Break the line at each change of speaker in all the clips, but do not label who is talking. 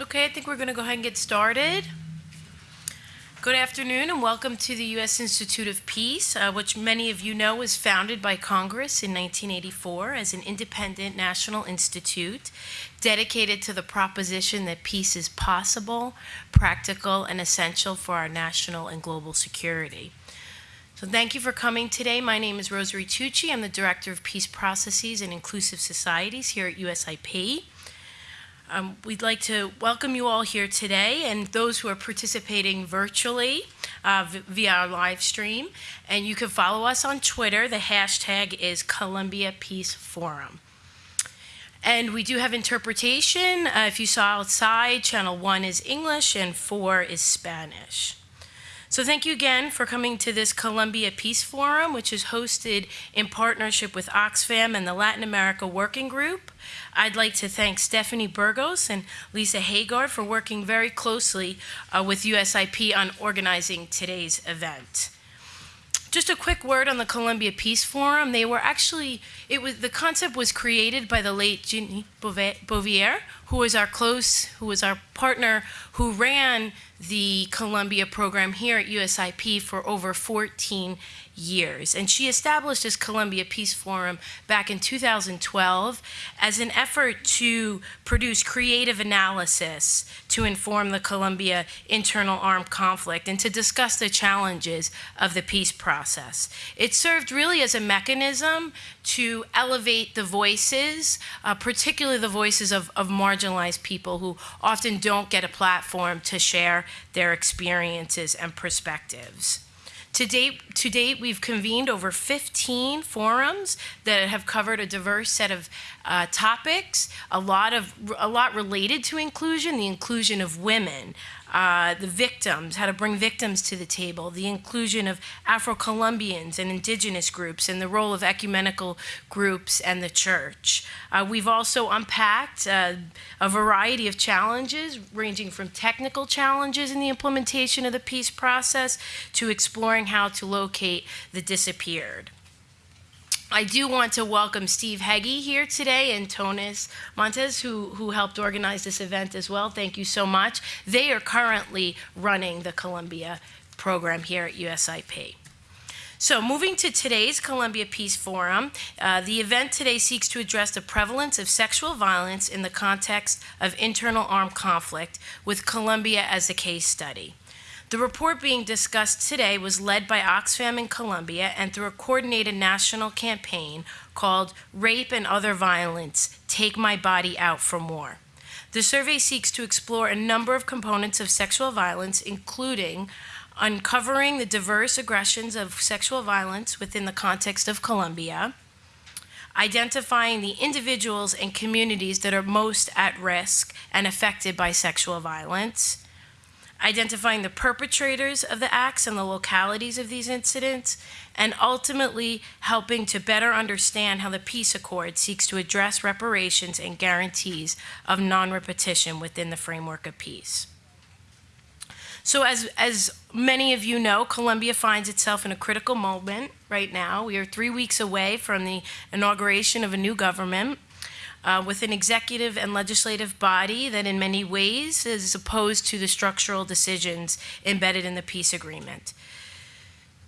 Okay, I think we're going to go ahead and get started. Good afternoon and welcome to the U.S. Institute of Peace, uh, which many of you know was founded by Congress in 1984 as an independent national institute dedicated to the proposition that peace is possible, practical, and essential for our national and global security. So thank you for coming today. My name is Rosarie Tucci. I'm the Director of Peace Processes and Inclusive Societies here at USIP. Um, we'd like to welcome you all here today and those who are participating virtually uh, via our live stream. And you can follow us on Twitter. The hashtag is Colombia Peace Forum. And we do have interpretation. Uh, if you saw outside, channel one is English and four is Spanish. So thank you again for coming to this Colombia Peace Forum, which is hosted in partnership with Oxfam and the Latin America Working Group. I'd like to thank Stephanie Burgos and Lisa Haugaard for working very closely uh, with USIP on organizing today's event. Just a quick word on the Colombia Peace Forum. They were actually, it was the concept was created by the late Ginny Bouvier, who was our close, who was our partner, who ran the Colombia program here at USIP for over 14 years. And she established this Colombia Peace Forum back in 2012 as an effort to produce creative analysis to inform the Colombia internal armed conflict and to discuss the challenges of the peace process. It served really as a mechanism to elevate the voices, uh, particularly the voices of, of marginalized people who often don't get a platform to share their experiences and perspectives. To date, to date, we've convened over 15 forums that have covered a diverse set of uh, topics, a lot of a lot related to inclusion, the inclusion of women, uh, the victims, how to bring victims to the table, the inclusion of Afro-Colombians and indigenous groups, and the role of ecumenical groups and the church. Uh, we've also unpacked uh, a variety of challenges, ranging from technical challenges in the implementation of the peace process to exploring how to locate the disappeared. I do want to welcome Steve Hege here today and Tonis Montes, who, who helped organize this event as well. Thank you so much. They are currently running the Colombia program here at USIP. So moving to today's Colombia Peace Forum, uh, the event today seeks to address the prevalence of sexual violence in the context of internal armed conflict with Colombia as a case study. The report being discussed today was led by Oxfam in Colombia and through a coordinated national campaign called Rape and Other Violence, Take My Body Out from War. The survey seeks to explore a number of components of sexual violence, including uncovering the diverse aggressions of sexual violence within the context of Colombia, identifying the individuals and communities that are most at risk and affected by sexual violence, identifying the perpetrators of the acts and the localities of these incidents, and ultimately helping to better understand how the peace accord seeks to address reparations and guarantees of non-repetition within the framework of peace. So as, as many of you know, Colombia finds itself in a critical moment right now. We are three weeks away from the inauguration of a new government uh, with an executive and legislative body that in many ways is opposed to the structural decisions embedded in the peace agreement.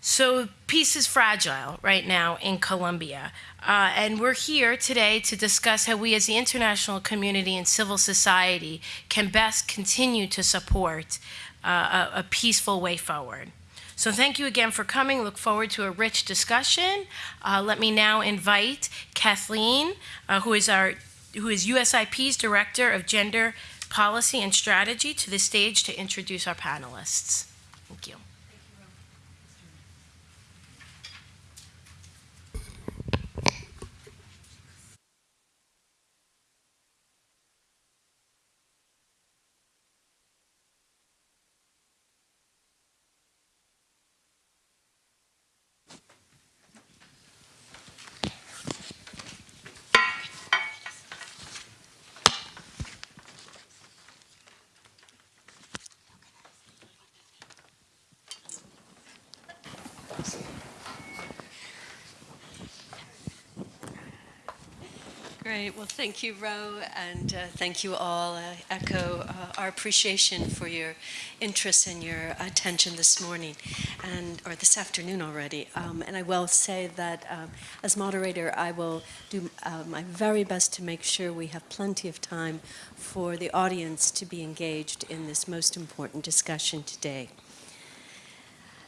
So peace is fragile right now in Colombia. Uh, and we're here today to discuss how we as the international community and civil society can best continue to support uh, a, a peaceful way forward. So thank you again for coming. Look forward to a rich discussion. Uh, let me now invite Kathleen, uh, who is our who is USIP's Director of Gender Policy and Strategy, to the stage to introduce our panelists. Thank you.
Great. Well, thank you, Ro, and uh, thank you all. I echo uh, our appreciation for your interest and your attention this morning, and or this afternoon already. Um, and I will say that um, as moderator, I will do uh, my very best to make sure we have plenty of time for the audience to be engaged in this most important discussion today.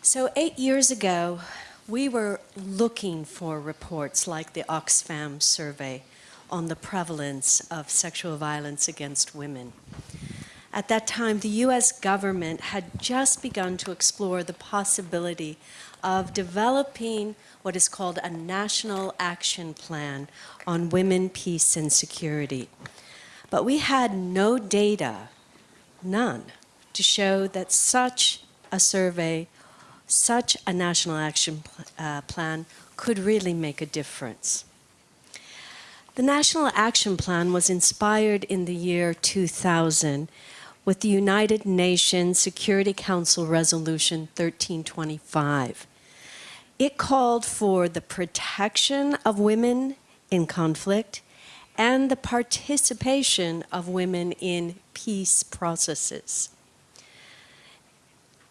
So eight years ago, we were looking for reports like the Oxfam survey on the prevalence of sexual violence against women. At that time, the U.S. government had just begun to explore the possibility of developing what is called a National Action Plan on Women, Peace, and Security. But we had no data, none, to show that such a survey, such a National Action uh, Plan could really make a difference. The National Action Plan was inspired in the year 2000 with the United Nations Security Council Resolution 1325. It called for the protection of women in conflict and the participation of women in peace processes.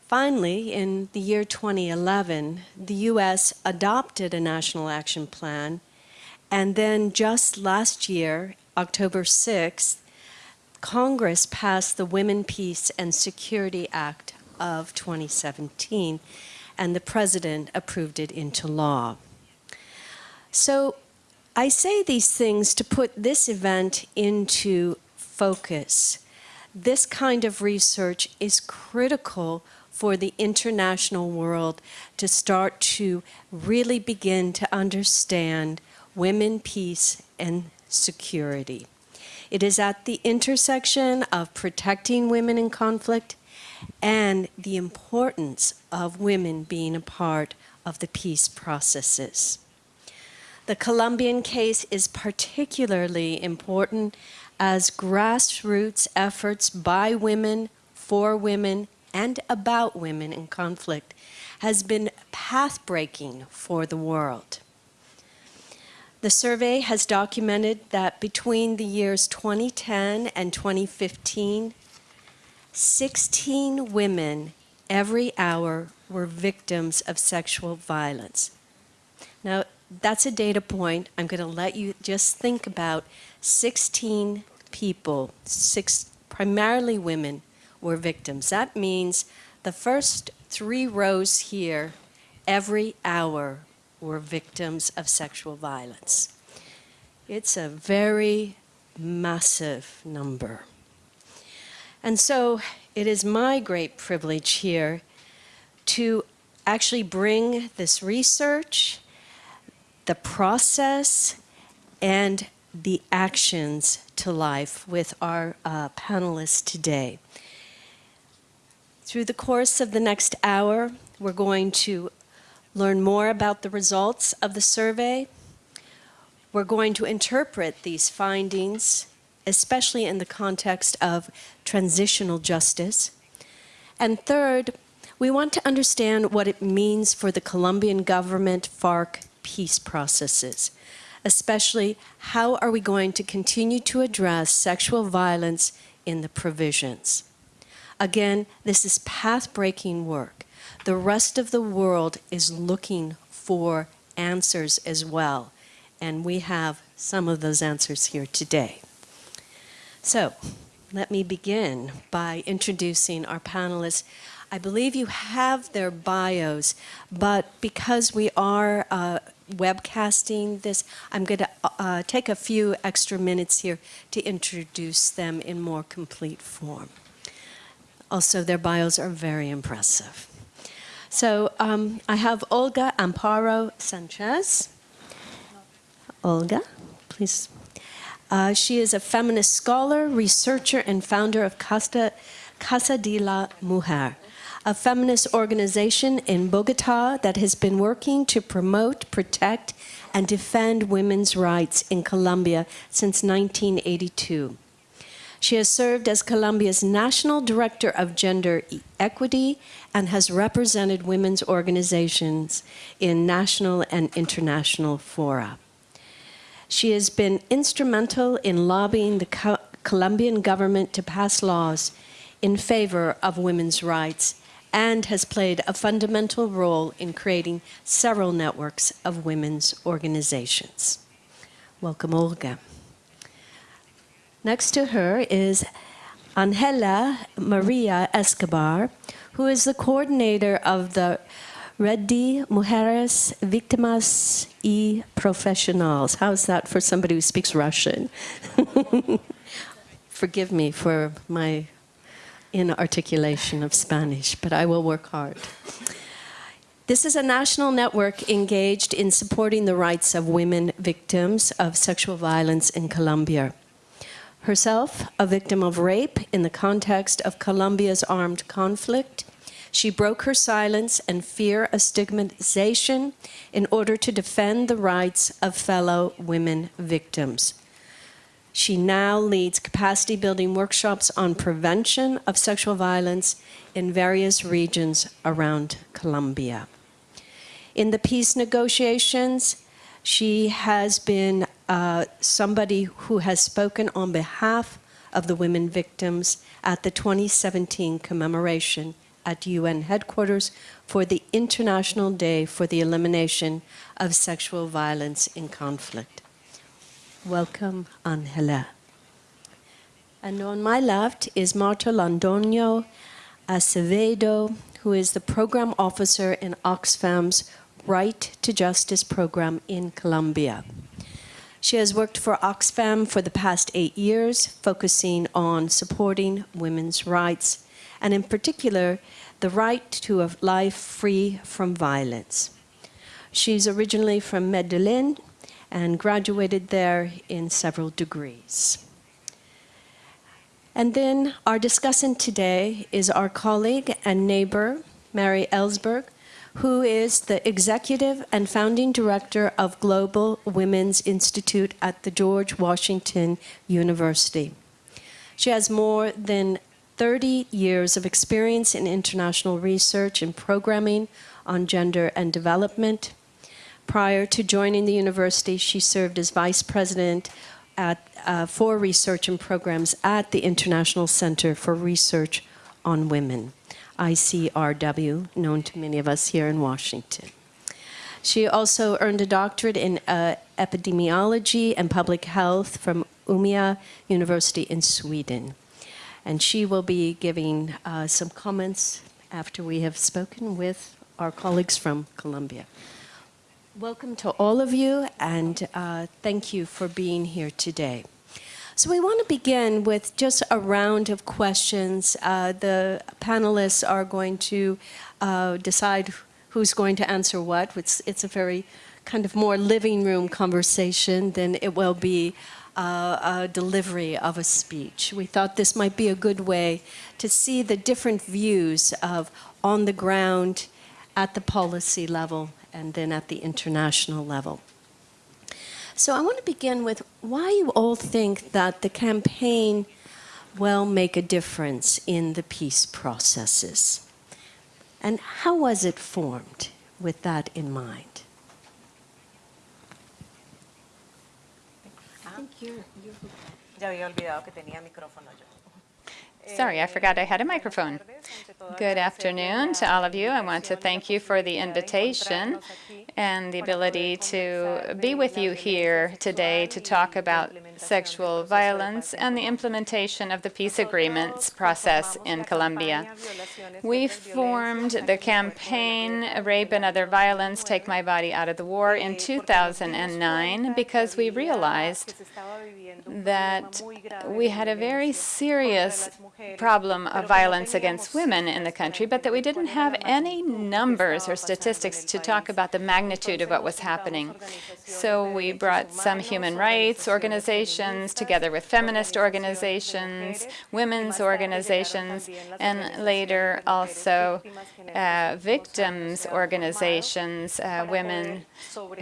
Finally, in the year 2011, the U.S. adopted a national action plan and then just last year, October 6th, Congress passed the Women, Peace, and Security Act of 2017, and the President approved it into law. So I say these things to put this event into focus. This kind of research is critical for the international world to start to really begin to understand women, peace, and security. It is at the intersection of protecting women in conflict and the importance of women being a part of the peace processes. The Colombian case is particularly important as grassroots efforts by women, for women, and about women in conflict has been path-breaking for the world. The survey has documented that between the years 2010 and 2015, 16 women every hour were victims of sexual violence. Now, that's a data point. I'm going to let you just think about 16 people, six, primarily women, were victims. That means the first three rows here, every hour were victims of sexual violence. It's a very massive number. And so it is my great privilege here to actually bring this research, the process, and the actions to life with our uh, panelists today. Through the course of the next hour, we're going to learn more about the results of the survey. We're going to interpret these findings, especially in the context of transitional justice. And third, we want to understand what it means for the Colombian government FARC peace processes, especially how are we going to continue to address sexual violence in the provisions. Again, this is path-breaking work the rest of the world is looking for answers as well. And we have some of those answers here today. So let me begin by introducing our panelists. I believe you have their bios, but because we are uh, webcasting this, I'm going to uh, take a few extra minutes here to introduce them in more complete form. Also, their bios are very impressive. So um, I have Olga Amparo Sanchez. Olga, please. Uh, she is a feminist scholar, researcher, and founder of Casa, Casa de la Mujer, a feminist organization in Bogota that has been working to promote, protect, and defend women's rights in Colombia since 1982. She has served as Colombia's National Director of Gender Equity and has represented women's organizations in national and international fora. She has been instrumental in lobbying the Co- Colombian government to pass laws in favor of women's rights and has played a fundamental role in creating several networks of women's organizations. Welcome, Olga. Next to her is Angela Maria Escobar, who is the coordinator of the Red de Mujeres Víctimas y Profesionales. How's that for somebody who speaks Russian? Forgive me for my inarticulation of Spanish, but I will work hard. This is a national network engaged in supporting the rights of women victims of sexual violence in Colombia. Herself a victim of rape in the context of Colombia's armed conflict, she broke her silence and fear of stigmatization in order to defend the rights of fellow women victims. She now leads capacity building workshops on prevention of sexual violence in various regions around Colombia. In the peace negotiations, she has been uh, somebody who has spoken on behalf of the women victims at the 2017 commemoration at UN headquarters for the International Day for the Elimination of Sexual Violence in Conflict. Welcome, Angela. And on my left is Marta Londoño Acevedo, who is the program officer in Oxfam's Right to Justice program in Colombia. She has worked for Oxfam for the past eight years, focusing on supporting women's rights, and in particular, the right to a life free from violence. She's originally from Medellin, and graduated there in several degrees. And then our discussant today is our colleague and neighbor, Mary Ellsberg, who is the executive and founding director of Global Women's Institute at the George Washington University. She has more than 30 years of experience in international research and programming on gender and development, Prior to joining the university, she served as vice president at, uh, for research and programs at the International Center for Research on Women, ICRW, known to many of us here in Washington. She also earned a doctorate in uh, epidemiology and public health from Umeå University in Sweden. And she will be giving uh, some comments after we have spoken with our colleagues from Colombia. Welcome to all of you, and uh, thank you for being here today. So we want to begin with just a round of questions. Uh, the panelists are going to uh, decide who's going to answer what. It's, it's, a very kind of more living room conversation than it will be uh, a delivery of a speech. We thought this might be a good way to see the different views of on the ground at the policy level and then at the international level. So I want to begin with why you all think that the campaign will make a difference in the peace processes. And how was it formed with that in mind? You're, you're...
Ya había olvidado que tenía micrófono yo.
Sorry, I forgot I had a microphone. Good afternoon to all of you. I want to thank you for the invitation and the ability to be with you here today to talk about sexual violence and the implementation of the peace agreements process in Colombia. We formed the campaign Rape and Other Violence, Take My Body Out of the War in 2009 because we realized that we had a very serious problem of violence against women in the country, but that we didn't have any numbers or statistics to talk about the magnitude of what was happening. So we brought some human rights organizations organizations, together with feminist organizations, women's organizations, and later also uh, victims organizations, uh, women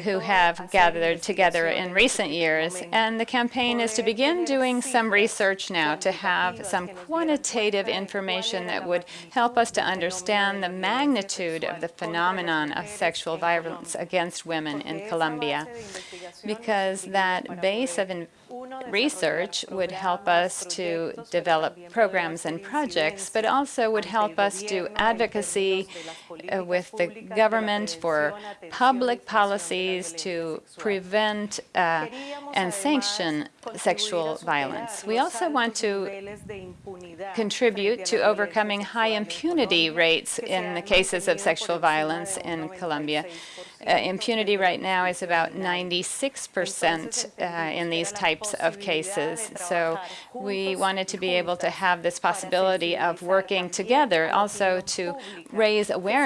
who have gathered together in recent years. And the campaign is to begin doing some research now to have some quantitative information that would help us to understand the magnitude of the phenomenon of sexual violence against women in Colombia, because that base of research would help us to develop programs and projects, but also would help us do advocacy with the government for public policies to prevent uh, and sanction sexual violence. We also want to contribute to overcoming high impunity rates in the cases of sexual violence in Colombia. Uh, impunity right now is about 96 percent uh, in these types of cases. So we wanted to be able to have this possibility of working together, also to raise awareness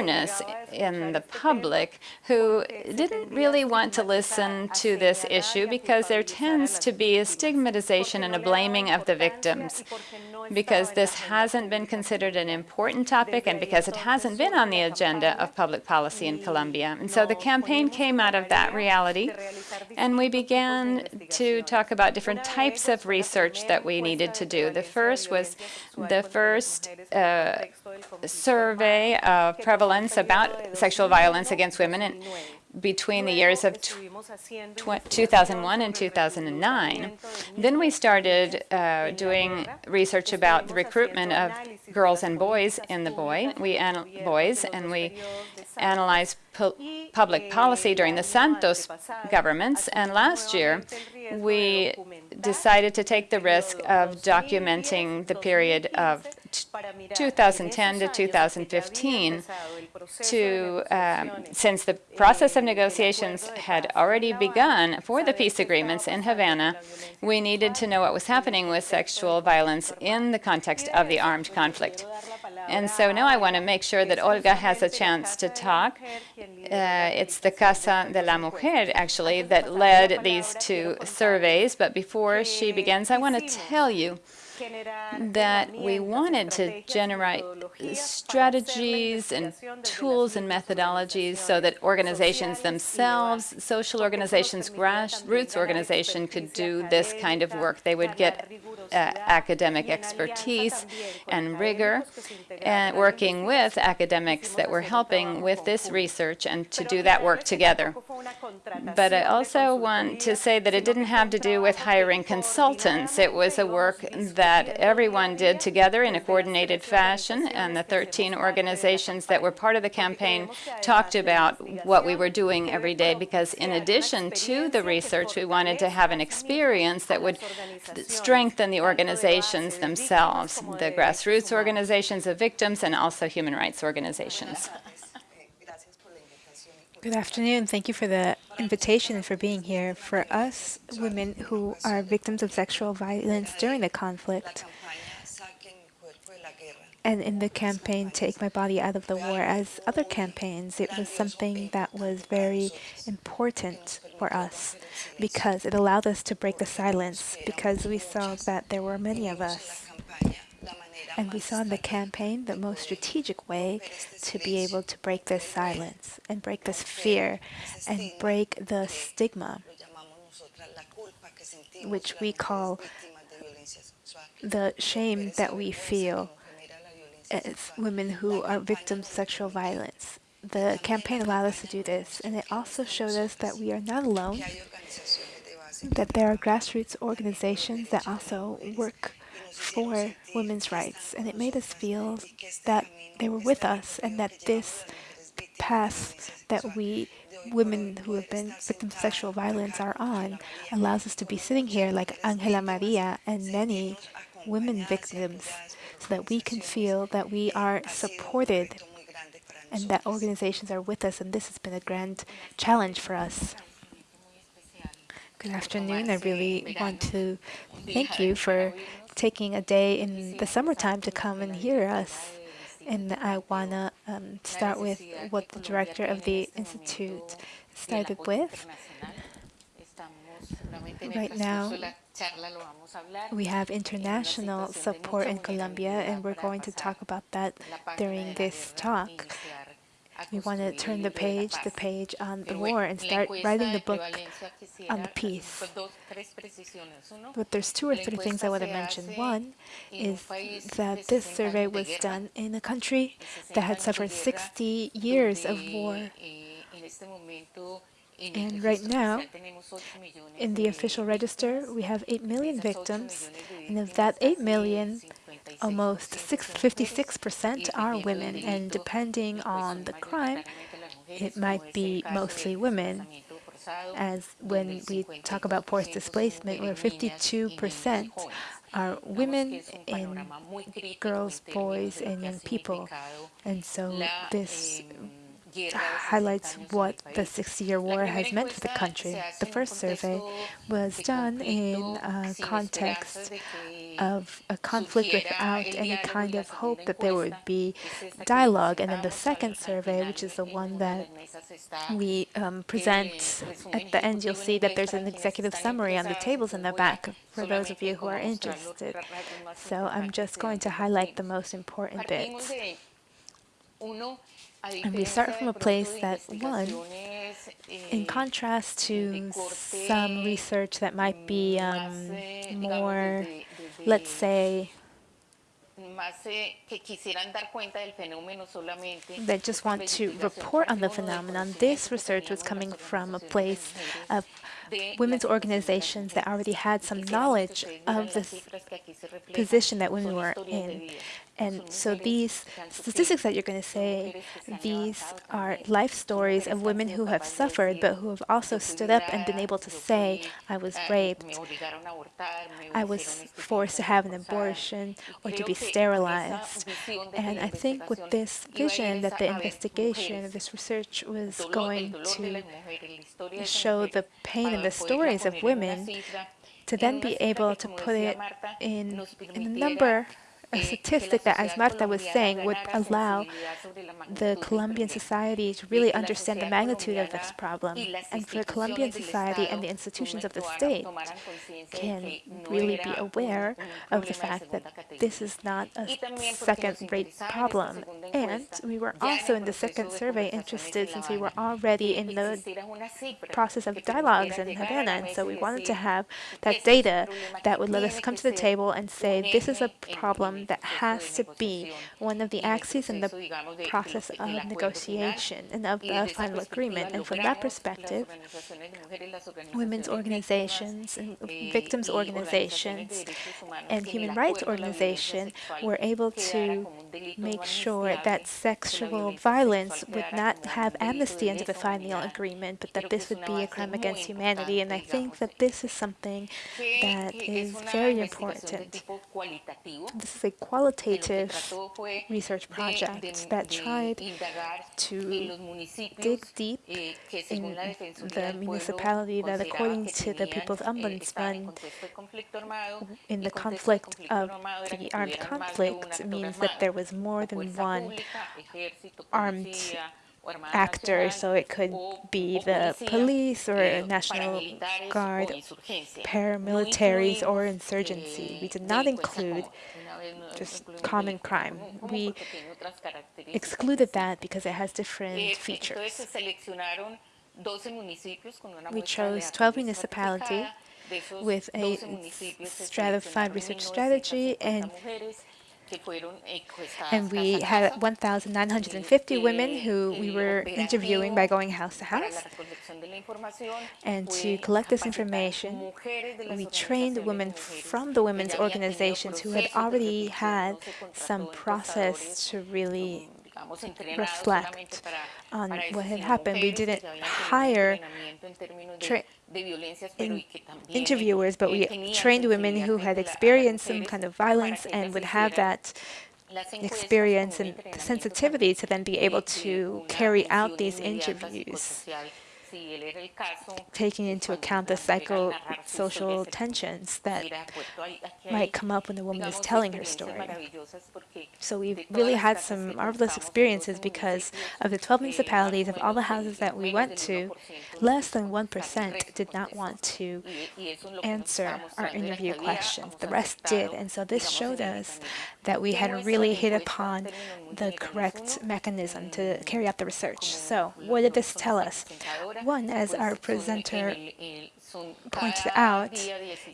in the public who didn't really want to listen to this issue because there tends to be a stigmatization and a blaming of the victims because this hasn't been considered an important topic and because it hasn't been on the agenda of public policy in Colombia. And so the campaign came out of that reality, and we began to talk about different types of research that we needed to do. The first was the first uh, survey of prevalence about sexual violence against women in, between the years of 2001 and 2009. Then we started uh, doing research about the recruitment of girls and boys in the boy. We boys and we analyzed pu public policy during the Santos governments. And last year, we decided to take the risk of documenting the period of 2010 to 2015 to, um, since the process of negotiations had already begun for the peace agreements in Havana, we needed to know what was happening with sexual violence in the context of the armed conflict. And so now I want to make sure that Olga has a chance to talk. Uh, it's the Casa de la Mujer, actually, that led these two surveys. But before she begins, I want to tell you that we wanted to generate strategies and tools and methodologies so that organizations themselves, social organizations, grassroots organizations could do this kind of work. They would get uh, academic expertise and rigor and working with academics that were helping with this research and to do that work together. But I also want to say that it didn't have to do with hiring consultants. It was a work that everyone did together in a coordinated fashion, and the 13 organizations that were part of the campaign talked about what we were doing every day, because in addition to the research, we wanted to have an experience that would strengthen the organizations themselves, the grassroots organizations of victims and also human rights organizations.
Good afternoon. Thank you for the invitation for being here. For us, women who are victims of sexual violence during the conflict, and in the campaign Take My Body Out of the War, as other campaigns, it was something that was very important for us because it allowed us to break the silence because we saw that there were many of us and we saw in the campaign the most strategic way to be able to break this silence and break this fear and break the stigma, which we call the shame that we feel as women who are victims of sexual violence. The campaign allowed us to do this, and it also showed us that we are not alone, that there are grassroots organizations that also work for women's rights, and it made us feel that they were with us and that this path that we women who have been victims of sexual violence are on allows us to be sitting here like Angela Maria and many women victims so that we can feel that we are supported and that organizations are with us and this has been a grand challenge for us. Good afternoon. I really want to thank you for taking a day in the summertime to come and hear us. And I want to um, start with what the director of the Institute started with. Right now, we have international support in Colombia, and we're going to talk about that during this talk. We want to turn the page, the page on the war, and start writing the book on the peace. But there's two or three things I want to mention. One is that this survey was done in a country that had suffered 60 years of war. And right now, in the official register, we have 8 million victims, and of that 8 million, almost 56% are women, and depending on the crime, it might be mostly women. As when we talk about forced displacement, where 52% are women and girls, boys, and young people. And so this highlights what the 60-year war has meant for the country. The first survey was done in a context of a conflict without any kind of hope that there would be dialogue. And then the second survey, which is the one that we um, present at the end, you'll see that there's an executive summary on the tables in the back for those of you who are interested. So I'm just going to highlight the most important bits. And we start from a place that, one, in contrast to some research that might be um, more, let's say, that just want to report on the phenomenon. This research was coming from a place of women's organizations that already had some knowledge of the position that women were in. And so these statistics that you're going to say, these are life stories of women who have suffered, but who have also stood up and been able to say, I was raped, I was forced to have an abortion, or to be sterilized. And I think with this vision that the investigation of this research was going to show the pain and the stories of women, to then be able to put it in, in a number a statistic that, as Marta was saying, would allow the Colombian society to really understand the magnitude of this problem. And for Colombian society and the institutions of the state can really be aware of the fact that this is not a second-rate problem. And we were also in the second survey interested since we were already in the process of dialogues in Havana. And so we wanted to have that data that would let us come to the table and say, this is a problem that has to be one of the axes in the process of negotiation and of the final agreement. And from that perspective, women's organizations and victims organizations and human rights organizations were able to make sure that sexual violence would not have amnesty under the final agreement, but that this would be a crime against humanity. And I think that this is something that is very important. This is a qualitative research project that tried to dig deep in the municipality that, according to the People's Ombudsman, in the conflict of the armed conflict, means that there was more than one armed actor, so it could be the police or National Guard, paramilitaries, or insurgency. We did not include just common crime. We excluded that because it has different features. We chose 12 municipalities with a stratified research strategy and and we had 1,950 women who we were interviewing by going house to house. And to collect this information, we trained women from the women's organizations who had already had some process to really reflect on what had happened. We didn't hire interviewers, but we trained women who had experienced some kind of violence and would have that experience and sensitivity to then be able to carry out these interviews. Taking into account the psychosocial tensions that might come up when the woman is telling her story. So we really had some marvelous experiences because of the 12 municipalities of all the houses that we went to, less than 1% did not want to answer our interview questions. The rest did. And so this showed us that we had really hit upon the correct mechanism to carry out the research. So what did this tell us? One, as our presenter pointed out,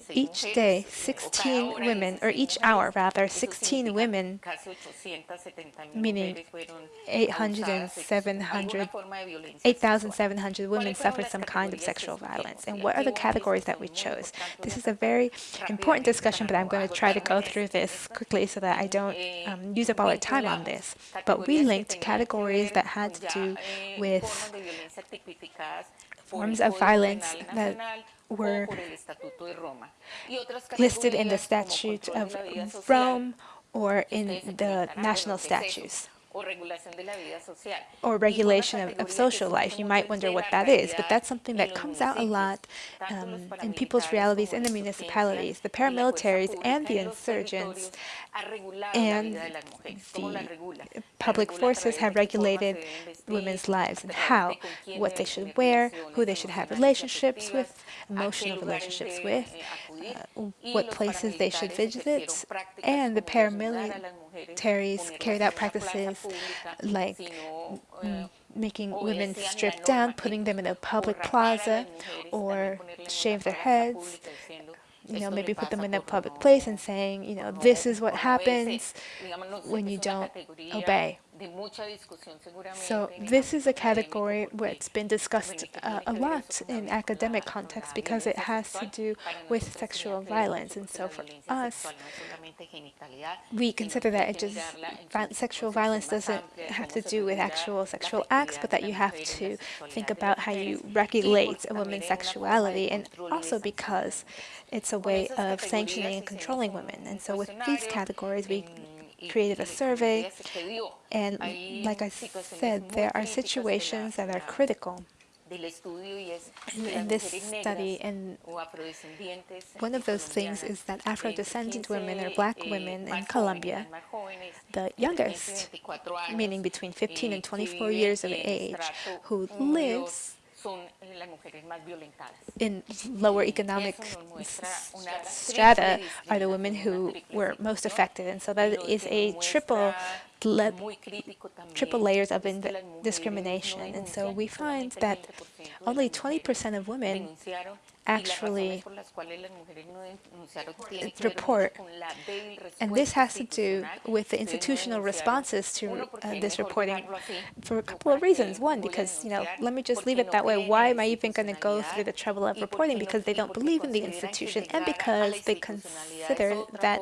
each day, 16 women, or each hour rather, 16 women, meaning 800 and 700, 8,700 women suffered some kind of sexual violence. And what are the categories that we chose? This is a very important discussion, but I'm going to try to go through this quickly so that I don't um, use up all our time on this. But we linked categories that had to do with forms of violence that were listed in the Statute of Rome or in the national statutes or regulation of, of, social life. You might wonder what that is, but that's something that comes out a lot um, in people's realities in the municipalities. The paramilitaries and the insurgents and the public forces have regulated women's lives and how, what they should wear, who they should have relationships with, emotional relationships with, uh, what places they should visit, and the paramilitaries carried out practices like mm, making women strip down, putting them in a public plaza, or shave their heads, you know, maybe put them in a public place and saying, you know, this is what happens when you don't obey. So this is a category where it's been discussed uh, a lot in academic context because it has to do with sexual violence. And so for us, we consider that it just sexual violence doesn't have to do with actual sexual acts, but that you have to think about how you regulate a woman's sexuality, and also because it's a way of sanctioning and controlling women. And so with these categories, we created a survey, and like I said, there are situations that are critical. In, in this study, and one of those things is that Afro-descendant women or black women in Colombia, the youngest, meaning between 15 and 24 years of age, who lives in lower economic strata are the women who were most affected. And so that is a triple triple layers of discrimination. And so we find that only 20% of women actually report. And this has to do with the institutional responses to uh, this reporting for a couple of reasons. One, because, you know, let me just leave it that way. Why am I even going to go through the trouble of reporting? Because they don't believe in the institution and because they consider that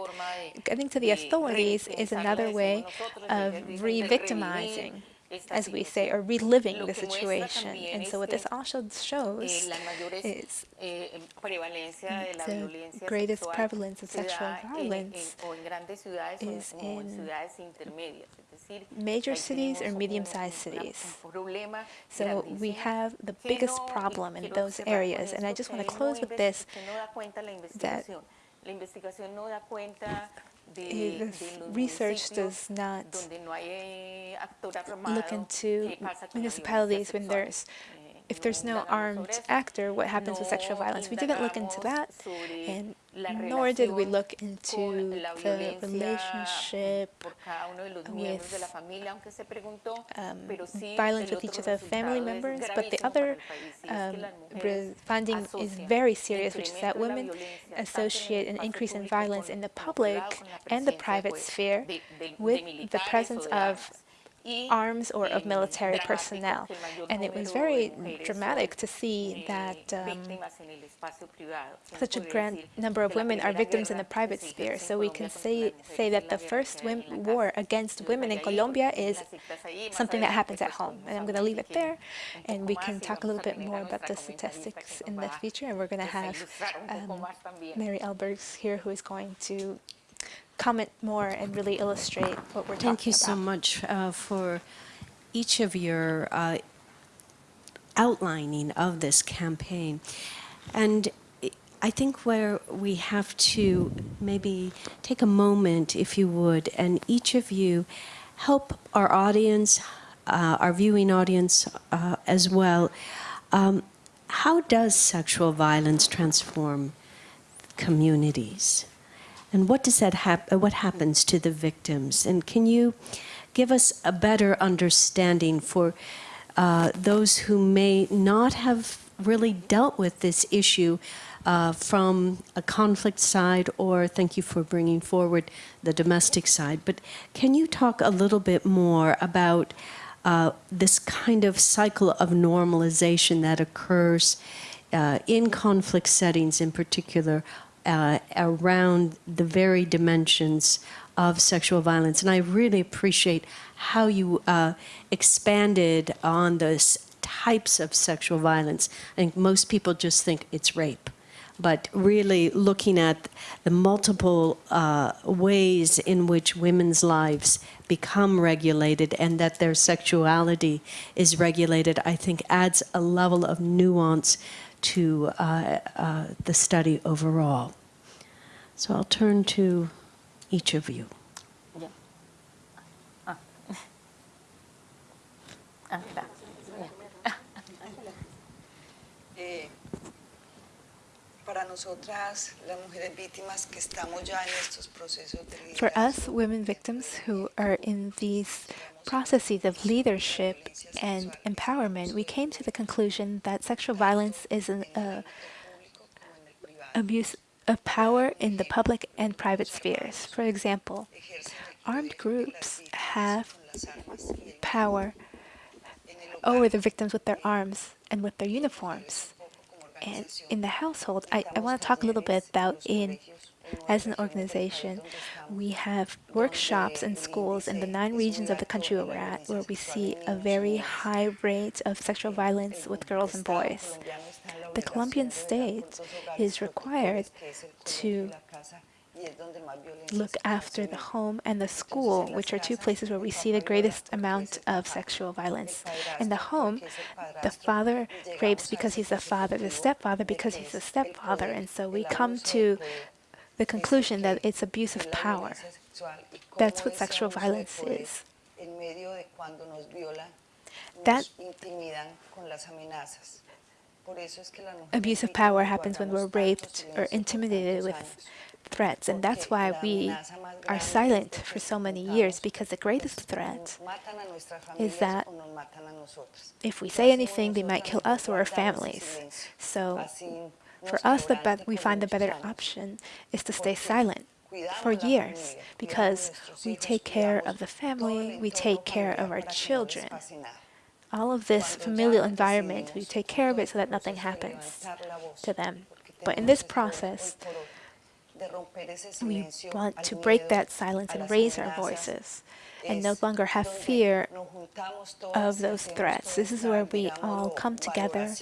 getting to the authorities is another way of re-victimizing as we say, or reliving the situation. And so what this also shows is the greatest prevalence of sexual violence is in major cities or medium-sized cities. So we have the biggest problem in those areas. And I just want to close with this, that Eh, research does not look into municipalities when there's if there's no armed actor, what happens with sexual violence? We didn't look into that, and nor did we look into the relationship with um, violence with each of the family members. But the other um, finding is very serious, which is that women associate an increase in violence in the public and the private sphere with the presence of arms or of military personnel. And it was very dramatic to see that um, such a grand number of women are victims in the private sphere. So we can say, say that the first war against women in Colombia is something that happens at home. And I'm going to leave it there, and we can talk a little bit more about the statistics in the future. And we're going to have um, Mary Ellsberg here who is going to comment more and really illustrate what we're talking about.
Thank you so much uh, for each of your uh, outlining of this campaign. And I think where we have to maybe take a moment, if you would, and each of you help our audience, uh, our viewing audience uh, as well. Um, how does sexual violence transform communities? And what does that hap- what happens to the victims? And can you give us a better understanding for uh, those who may not have really dealt with this issue uh, from a conflict side, or thank you for bringing forward the domestic side. But can you talk a little bit more about uh, this kind of cycle of normalization that occurs uh, in conflict settings, in particular, uh, around the very dimensions of sexual violence? And I really appreciate how you uh, expanded on those types of sexual violence. I think most people just think it's rape but really looking at the multiple uh, ways in which women's lives become regulated and that their sexuality is regulated, I think adds a level of nuance to uh, uh, the study overall. So I'll turn to each of you.
Ah, da.
Eh, para nosotras, las mujeres víctimas que estamos ya en estos procesos de
For us, women victims who are in these processes of leadership and empowerment, we came to the conclusion that sexual violence is an uh, abuse of power in the public and private spheres. For example, armed groups have power over the victims with their arms and with their uniforms. And in the household, I, I want to talk a little bit about in as an organization, we have workshops in schools in the nine regions of the country where we're at, where we see a very high rate of sexual violence with girls and boys. The Colombian state is required to look after the home and the school, which are two places where we see the greatest amount of sexual violence. In the home, the father rapes because he's the father, the stepfather because he's the stepfather, and so we come to the conclusion that it's abuse of power. That's what sexual violence is. That abuse of power happens when we're raped or intimidated with threats, and that's why we are silent for so many years, because the greatest threat is that if we say anything, they might kill us or our families. So for us, the be- we find the better option is to stay silent for years because we take care of the family, we take care of our children. All of this familial environment, we take care of it so that nothing happens to them. But in this process, we want to break that silence and raise our voices and no longer have fear of those threats. This is where we all come together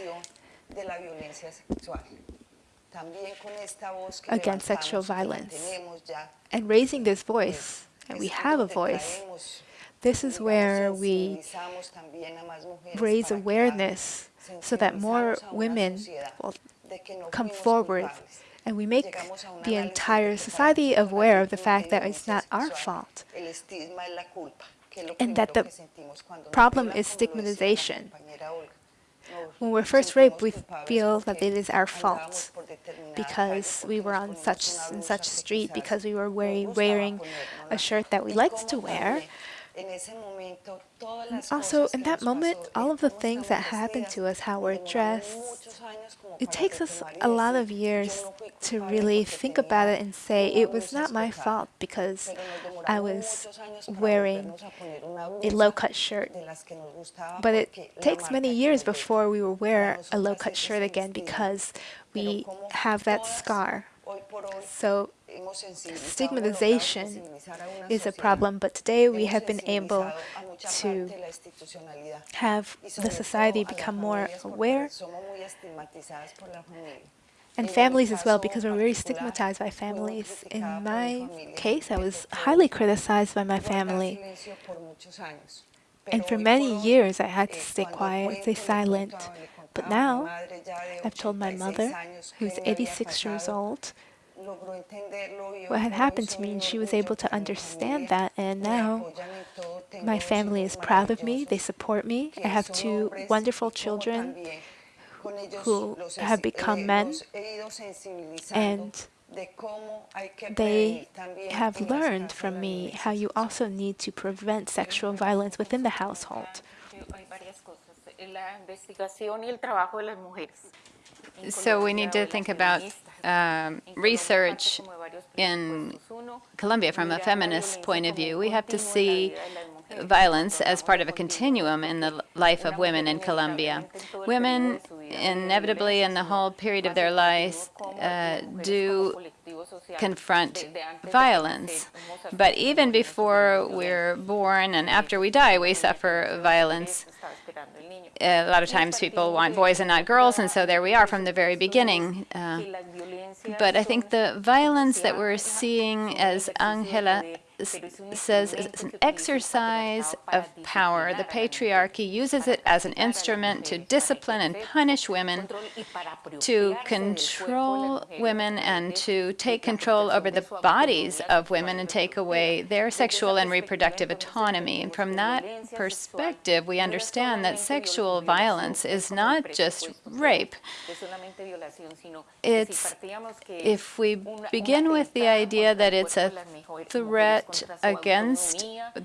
against sexual violence. And raising this voice, and we have a voice, this is where we raise awareness so that more women will come forward and we make the entire society aware of the fact that it's not our fault. And that the problem is stigmatization. When we're first raped, we feel that it is our fault because we were on such and such street, because we were wearing, wearing a shirt that we liked to wear. Also, in that moment, all of the things that happened to us, how we're dressed, it takes us a lot of years to really think about it and say, it was not my fault because I was wearing a low-cut shirt. But it takes many years before we will wear a low-cut shirt again because we have that scar. So stigmatization is a problem, but today we have been able to have the society become more aware and families as well, because we're very stigmatized by families. In my case, I was highly criticized by my family. And for many years, I had to stay quiet, stay silent. But now, I've told my mother, who's 86 years old, what had happened to me, and she was able to understand that. And now, my family is proud of me. They support me. I have two wonderful children who have become men, and they have learned from me how you also need to prevent sexual violence within the household.
So we need to think about um, research in Colombia from a feminist point of view. We have to see violence as part of a continuum in the life of women in Colombia. Women inevitably in the whole period of their lives uh, do confront violence. But even before we're born and after we die, we suffer violence. A lot of times people want boys and not girls, and so there we are from the very beginning. Uh, but I think the violence that we're seeing, as Angela says, is an exercise of power. The patriarchy uses it as an instrument to discipline and punish women, to control women, and to take control over the bodies of women and take away their sexual and reproductive autonomy. And from that perspective, we understand that sexual violence is not just rape. It's if we begin with the idea that it's a threat against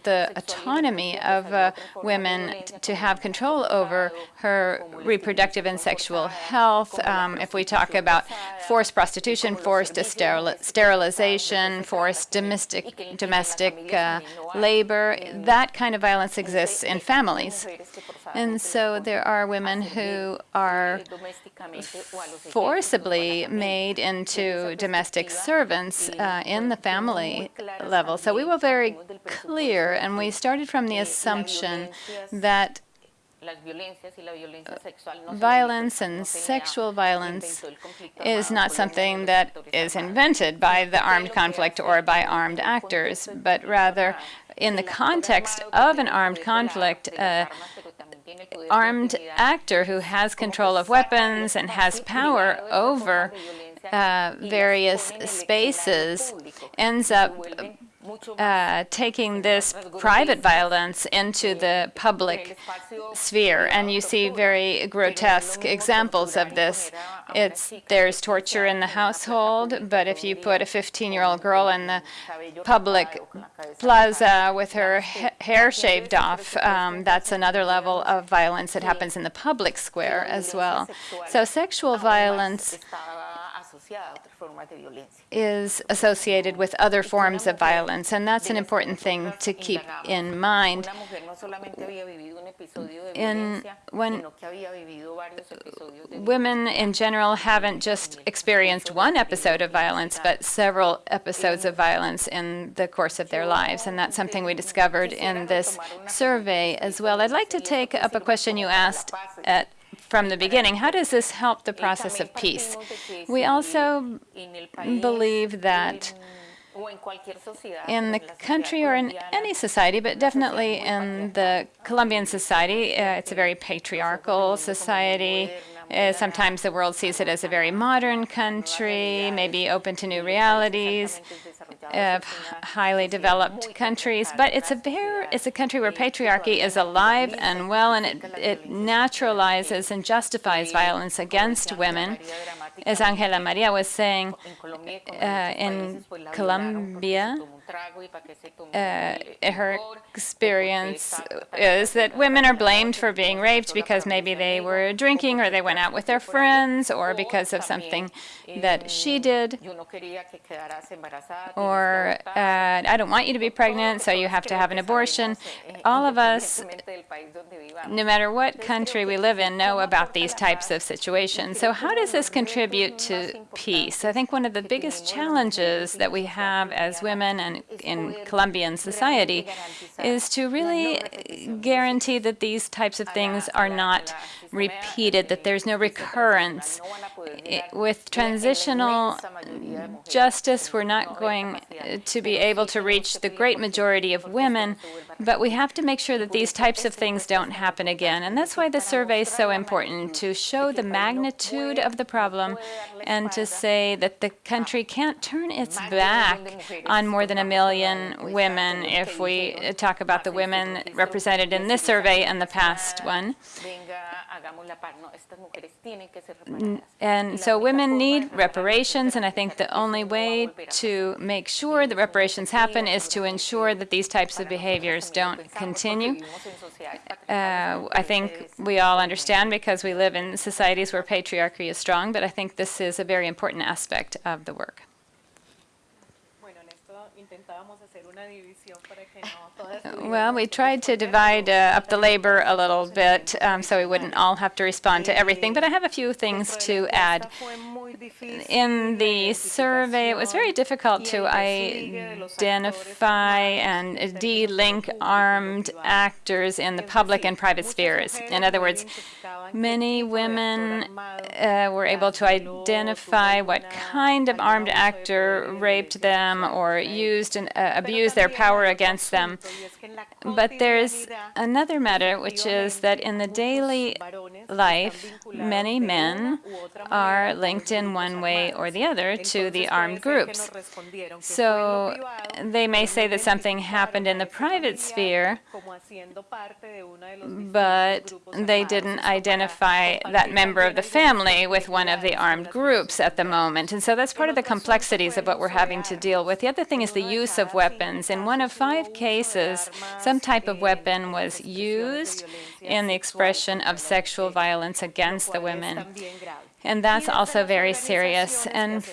the autonomy of uh, women to have control over her reproductive and sexual health, um, if we talk about forced prostitution, forced steril- sterilization, forced domestic, domestic uh, labor, that kind of violence exists in families. And so there are women who are forcibly made into domestic servants uh, in the family level. So we were very clear, and we started from the assumption that violence and sexual violence is not something that is invented by the armed conflict or by armed actors, but rather in the context of an armed conflict, uh, armed actor who has control of weapons and has power over uh, various spaces ends up uh, taking this private violence into the public sphere. And you see very grotesque examples of this. It's there's torture in the household, but if you put a 15-year-old girl in the public plaza with her ha hair shaved off, um, that's another level of violence that happens in the public square as well. So sexual violence is associated with other forms of violence, and that's an important thing to keep in mind. In when women in general haven't just experienced one episode of violence, but several episodes of violence in the course of their lives, and that's something we discovered in this survey as well. I'd like to take up a question you asked at from the beginning. How does this help the process of peace? We also believe that in the country or in any society, but definitely in the Colombian society, uh, it's a very patriarchal society. Uh, sometimes the world sees it as a very modern country, maybe open to new realities of highly developed countries, but it's a very, it's a country where patriarchy is alive and well, and it, it naturalizes and justifies violence against women. As Angela Maria was saying, uh, in Colombia, uh, her experience is that women are blamed for being raped because maybe they were drinking or they went out with their friends or because of something that she did. Or, uh, I don't want you to be pregnant, so you have to have an abortion. All of us, no matter what country we live in, know about these types of situations. So how does this contribute to peace? I think one of the biggest challenges that we have as women and in Colombian society is to really guarantee that these types of things are not repeated, that there's no recurrence. With transitional justice, we're not going to be able to reach the great majority of women, but we have to make sure that these types of things don't happen again. And that's why the survey is so important, to show the magnitude of the problem and to say that the country can't turn its back on more than a million women if we talk about the women represented in this survey and the past one.
Venga, hagamos la paz. No, estas mujeres tienen que ser reparadas.
And so women need reparations, and I think the only way to make sure the reparations happen is to ensure that these types of behaviors don't continue.
Vivimos en sociedades
Uh, I think we all understand because we live in societies where patriarchy is strong, but I think this is a very important aspect of the work. Well, we tried to divide uh, up the labor a little bit um, so we wouldn't all have to respond to everything, but I have a few things to add. In the survey, it was very difficult to identify and de-link armed actors in the public and private spheres. In other words, many women uh, were able to identify what kind of armed actor raped them or used and uh, abused their power against them. But there's another matter, which is that in the daily life, many men are linked in one way or the other to the armed groups. So they may say that something happened in the private sphere, but they didn't identify that member of the family with one of the armed groups at the moment. And so that's part of the complexities of what we're having to deal with. The other thing is the use of weapons. In one of five cases, some type of weapon was used in the expression of sexual violence against the women. And that's also very serious. And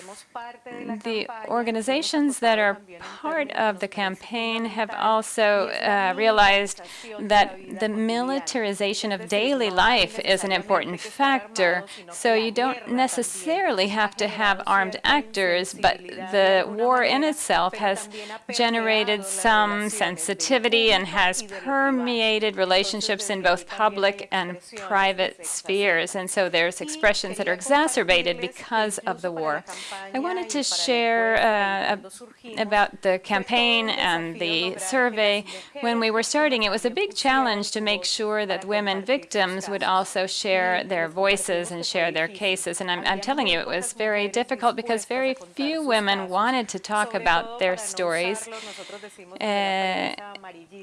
the organizations that are part of the campaign have also uh, realized that the militarization of daily life is an important factor. So you don't necessarily have to have armed actors, but the war in itself has generated some sensitivity and has permeated relationships in both public and private spheres. And so there's expressions that are exacerbated because of the war. I wanted to share uh, about the campaign and the survey. When we were starting, it was a big challenge to make sure that women victims would also share their voices and share their cases. And I'm, I'm telling you, it was very difficult because very few women wanted to talk about their stories. Uh,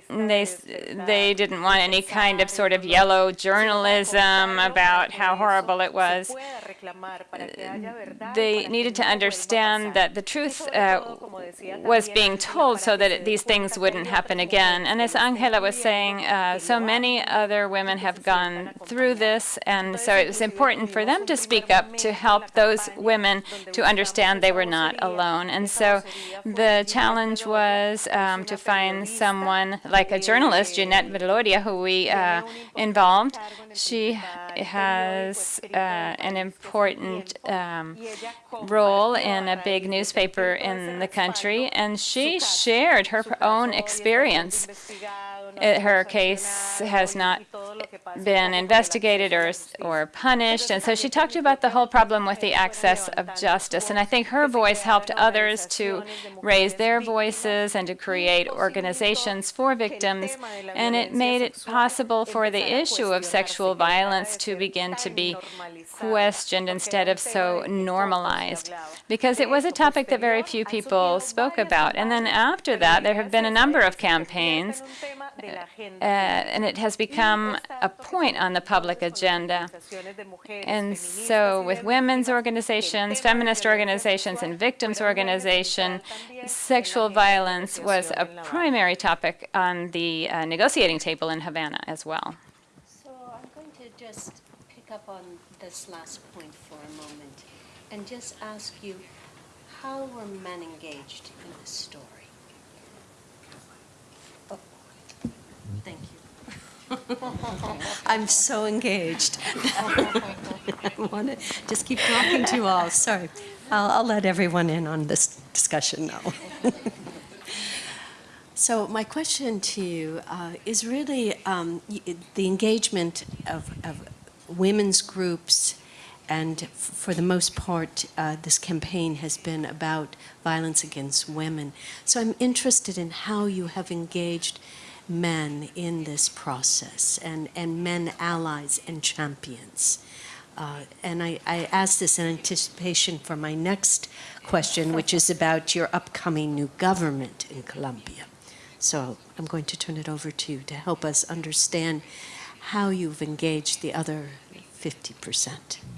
they, they didn't want any kind of sort of yellow journalism about how horrible it was. They needed to understand that the truth uh, was being told so that it, these things wouldn't happen again. And as Angela was saying, uh, so many other women have gone through this, and so it was important for them to speak up to help those women to understand they were not alone. And so the challenge was um, to find someone like a journalist, Jineth Bedoya, who we uh, involved. She has uh, an important um, role in a big newspaper in the country, and she shared her own experience. Her case has not been investigated or, or punished, and so she talked about the whole problem with the access of justice. And I think her voice helped others to raise their voices and to create organizations for victims, and it made it possible for the issue of sexual violence to begin to be questioned instead of so normalized, because it was a topic that very few people spoke about. And then after that, there have been a number of campaigns, uh, and it has become a point on the public agenda. And so with women's organizations, feminist organizations, and victims organization, sexual violence was a primary topic on the uh, negotiating table in Havana as well.
So I'm going to just pick up on this last point for a moment and just ask you, how were men engaged in this story? Oh, Thank you. I'm so engaged. I want to just keep talking to you all. Sorry. I'll, I'll let everyone in on this discussion now. So my question to you uh, is really um, the engagement of, of women's groups, and for the most part, uh, this campaign has been about violence against women. So I'm interested in how you have engaged men in this process and, and men allies and champions. Uh, and I, I ask this in anticipation for my next question, which is about your upcoming new government in Colombia. So I'm going to turn it over to you to help us understand how you've engaged the other 50%.
Bueno,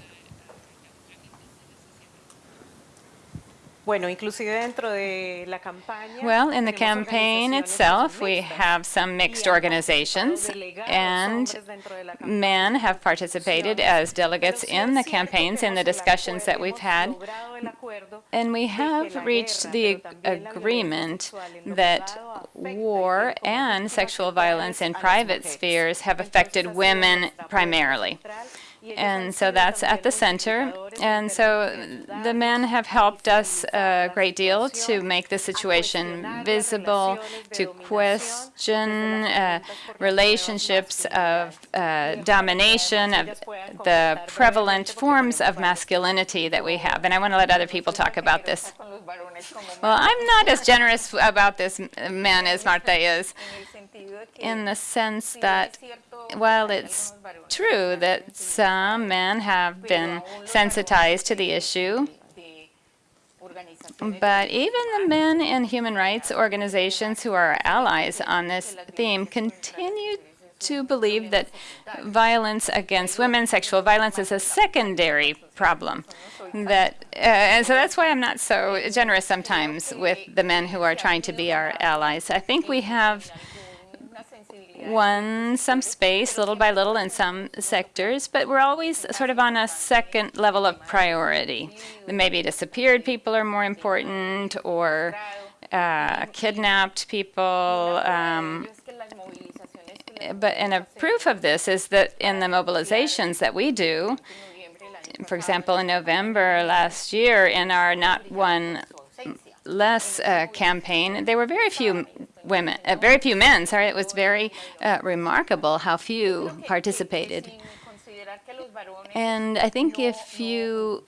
inclusive dentro de la campaña.
Well, in the campaign itself, we have some mixed organizations, and
hombres dentro de la campaña.
men have participated as delegates
Pero sí es
in the campaigns, in the discussions that we've had.
logrado el acuerdo
And we have reached the
pero también la violencia
agreement
sexual en lo
that
privado afecta y
war and sexual violence in private spheres have affected women primarily. And so that's at the center. And so the men have helped us a great deal to make the situation visible, to question uh, relationships of uh, domination, of the prevalent forms of masculinity that we have. And I want to let other people talk about this. Well, I'm not as generous about this man as Marta is, in the sense that while it's true that some men have been sensitized to the issue, but even the men in human rights organizations who are allies on this theme continue to believe that violence against women, sexual violence, is a secondary problem. That, uh, and so that's why I'm not so generous sometimes with the men who are trying to be our allies. I think we have won some space little by little in some sectors, but we're always sort of on a second level of priority. Maybe disappeared people are more important, or uh, kidnapped people. Um, but and a proof of this is that in the mobilizations that we do, for example, in November last year, in our Not One Less uh, campaign, there were very few women, uh, very few men. Sorry, it was very uh, remarkable how few participated. And I think if you,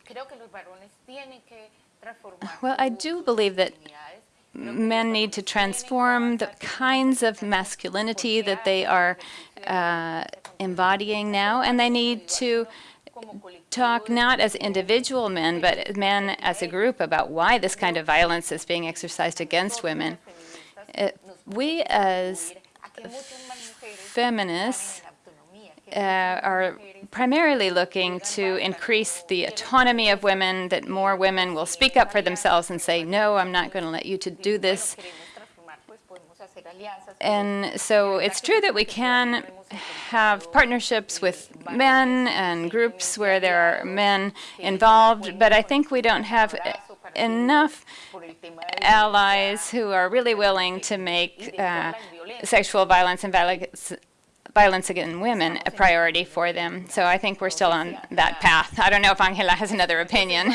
well, I do believe that men need to transform the kinds of masculinity that they are uh, embodying now, and they need to talk not as individual men, but men as a group about why this kind of violence is being exercised against women. Uh, we as feminists uh, are primarily looking to increase the autonomy of women, that more women will speak up for themselves and say, no, I'm not going to let you to do this. And so it's true that we can have partnerships with men and groups where there are men involved, but I think we don't have enough allies who are really willing to make uh, sexual violence and violence violence against women a priority for them. So I think we're still on that path. I don't know if Angela has another opinion.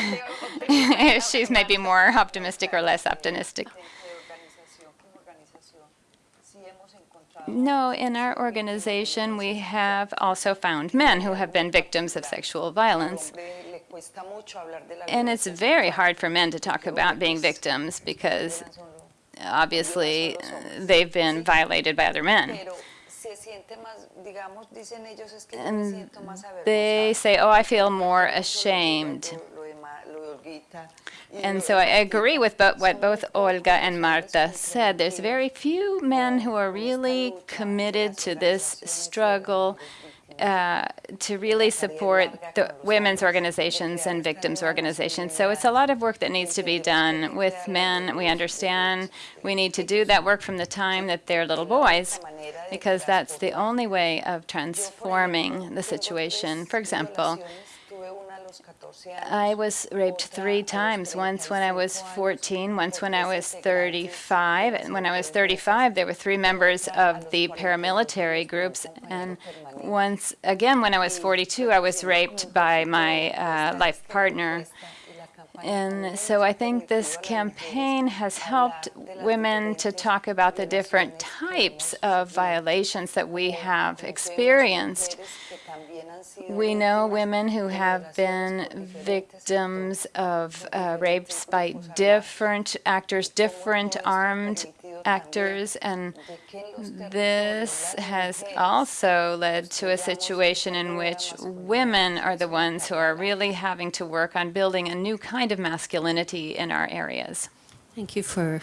She's maybe more optimistic or less optimistic. No, in our organization, we have also found men who have been victims of sexual violence.
Hombre le cuesta mucho hablar de la
And it's very hard for men to talk about being victims because obviously uh, they've been violated by other men.
pero se siente más digamos dicen ellos es que yo me
And they say, oh, I feel more ashamed.
lo de, Ma- lo de Olguita. Y
And so I agree with what both Olga and Marta said. There's very few men who are really committed to this struggle uh, to really support the women's organizations and victims' organizations. So it's a lot of work that needs to be done with men. We understand we need to do that work from the time that they're little boys, because that's the only way of transforming the situation. For example, I was raped three times, once when I was 14, once when I was 35. And when I was 35, there were three members of the paramilitary groups. And once again, when I was 42, I was raped by my uh, life partner. And so I think this campaign has helped women to talk about the different types of violations that we have experienced. We know women who have been victims of uh, rapes by different actors, different armed actors, and this has also led to a situation in which women are the ones who are really having to work on building a new kind of masculinity in our areas.
Thank you for,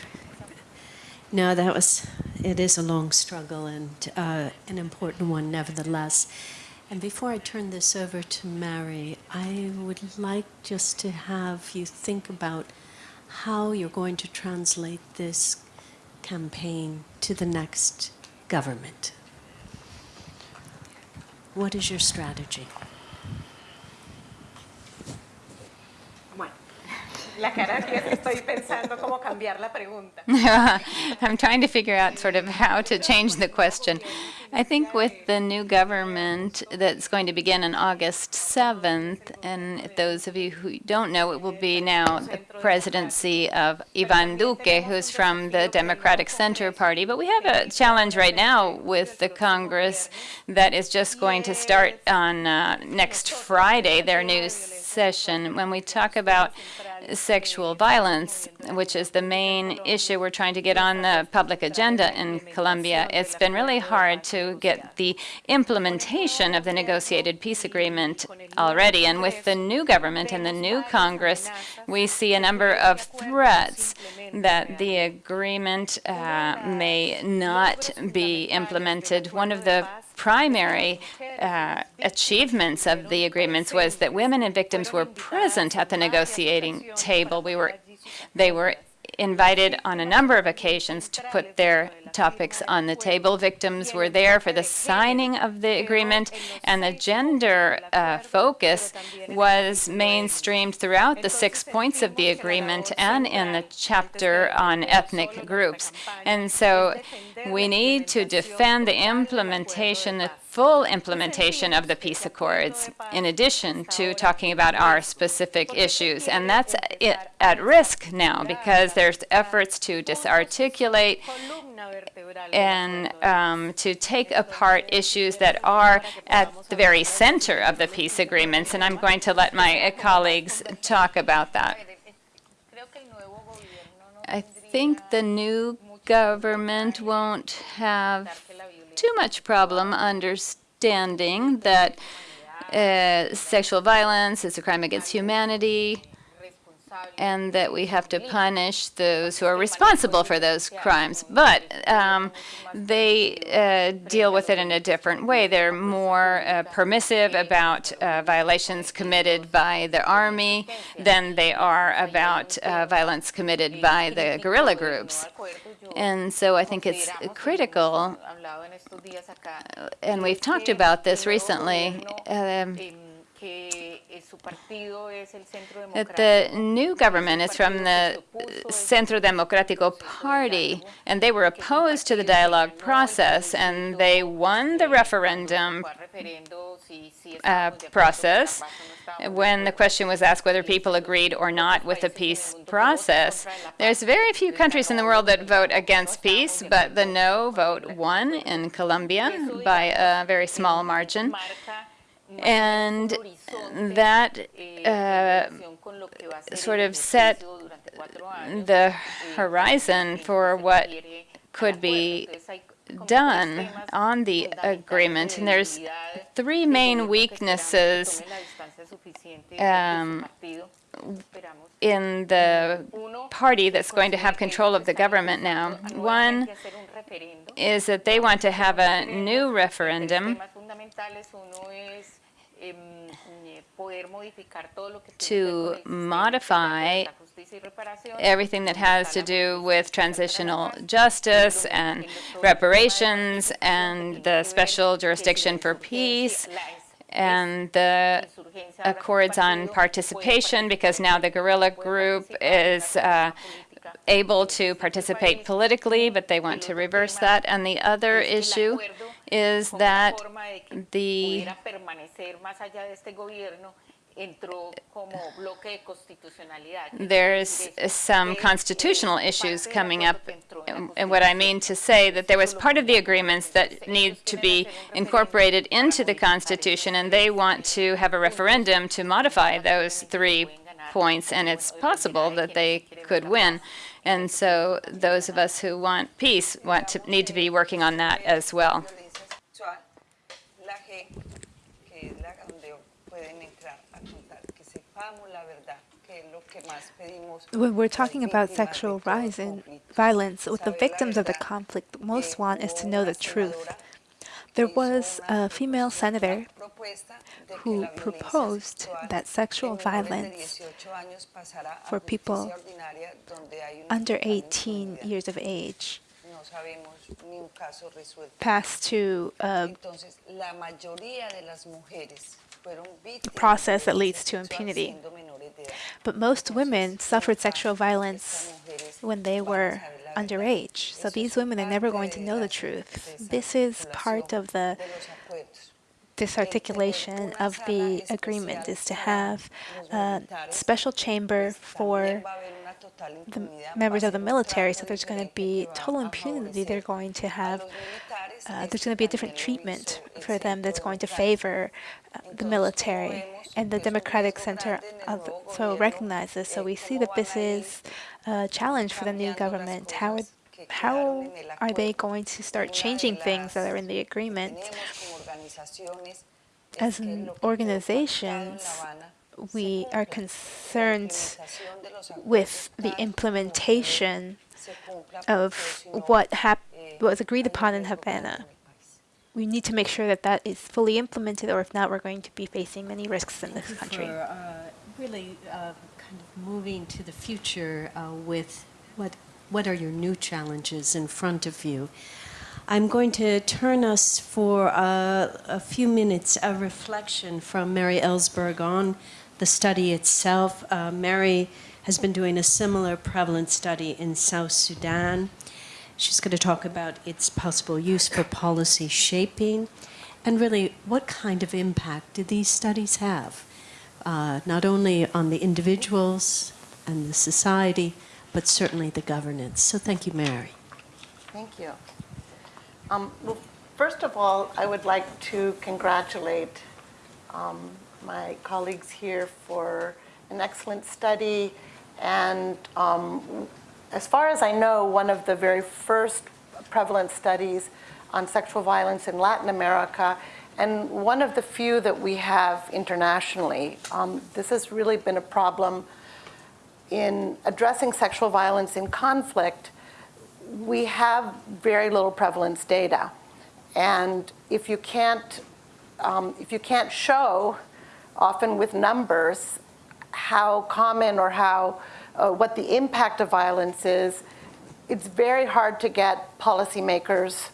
no, that was, it is a long struggle and uh, an important one nevertheless. And before I turn this over to Mary, I would like just to have you think about how you're going to translate this campaign to the next government. What is your strategy?
La cara que estoy pensando cómo cambiar la pregunta.
I'm trying to figure out sort of how to change the question. I think with the new government that's going to begin on August 7th, and those of you who don't know, it will be now the presidency of Ivan Duque, who's from the Democratic Center Party. But we have a challenge right now with the Congress that is just going to start on uh, next Friday, their new session. When we talk about sexual violence, which is the main issue we're trying to get on the public agenda in Colombia, it's been really hard to get the implementation of the negotiated peace agreement already. And with the new government and the new Congress, we see a number of threats that the agreement uh, may not be implemented. One of the primary uh, achievements of the agreements was that women and victims were present at the negotiating table. We were, they were invited on a number of occasions to put their topics on the table. Victims were there for the signing of the agreement, and the gender uh, focus was mainstreamed throughout the six points of the agreement and in the chapter on ethnic groups. And so we need to defend the implementation, the full implementation of the peace accords, in addition to talking about our specific issues. And that's at risk now because there's efforts to disarticulate and um, to take apart issues that are at the very center of the peace agreements. And I'm going to let my colleagues talk about that. I think the new government won't have too much problem understanding that uh, sexual violence is a crime against humanity and that we have to punish those who are responsible for those crimes. But um, they uh, deal with it in a different way. They're more uh, permissive about uh, violations committed by the army than they are about uh, violence committed by the guerrilla groups. And so I think it's critical, and we've talked about this recently, um, the new government is from the Centro Democrático Party, and they were opposed to the dialogue process, and they won the referendum uh, process when the question was asked whether people agreed or not with the peace process. There's very few countries in the world that vote against peace, but the no vote won in Colombia by a very small margin. And that uh, sort of set the horizon for what could be done on the agreement. And there's three main weaknesses um, in the party that's going to have control of the government now. One is that they want to have a new referendum to modify everything that has to do with transitional justice and reparations and the special jurisdiction for peace and the accords on participation because now the guerrilla group is uh, able to participate politically, but they want to reverse that. And the other issue is that the
entró como bloque de constitucionalidad.
there's some constitutional issues coming up. Um, and- And what I mean to say that there was part of the agreements that need to be incorporated into the Constitution, and they want to have a referendum to modify those three points, and it's possible that they could win. And so those of us who want peace want to, need to be working on that as well.
Violencia sexual, la JEP, que es la donde pueden entrar a contar, que sepamos la verdad, que es lo que más pedimos.
When we're talking about sexual rise and violence with the victims of the conflict, most want is to know the truth. There was a female senator
propuesta de que
who proposed that sexual
en menores de
violence
18 años pasara a
for people
justicia ordinaria, donde hay una
under 18 years of age
No sabemos ni un caso resuelto.
pass to a
Entonces, la mayoría de las mujeres fueron víctimas
process that leads to impunity.
siendo menores de edad.
But most women suffered sexual violence when they were
saber la verdad.
underage. So these women are never going to know the truth. This is part of the disarticulation of the agreement is to have a special chamber for
También va a haber una total
the members of the military, so there's going to be total impunity. They're going to have, uh, there's going to be a different treatment for them that's going to favor uh, the military. And the Democratic Center
grande en el
of, so
gobierno,
recognizes. So
eh,
we see that this is a challenge for the new government. How are, how
quedaron en el
are they going to start changing things that are in the agreement?
tenemos como organizaciones es
As
que
in
lo que quedó pactado en La
organizations, we are concerned with the implementation of what was agreed upon in Havana. We need to make sure that that is fully implemented, or if not, we're going to be facing many risks in this country.
for uh, really uh, kind of moving to the future uh, with what what are your new challenges in front of you. I'm going to turn us for uh, a few minutes a reflection from Mary Ellsberg on the study itself. Uh, Mary has been doing a similar prevalence study in South Sudan. She's going to talk about its possible use for policy shaping and really what kind of impact do these studies have, uh, not only on the individuals and the society, but certainly the governance. So thank you, Mary.
Thank you. Um, Well, first of all, I would like to congratulate um, my colleagues here for an excellent study, and um, as far as I know, one of the very first prevalent studies on sexual violence in Latin America, and one of the few that we have internationally. Um, This has really been a problem in addressing sexual violence in conflict we have very little prevalence data. And if you can't, um, if you can't show, often with numbers, how common or how, uh, what the impact of violence is, it's very hard to get policymakers,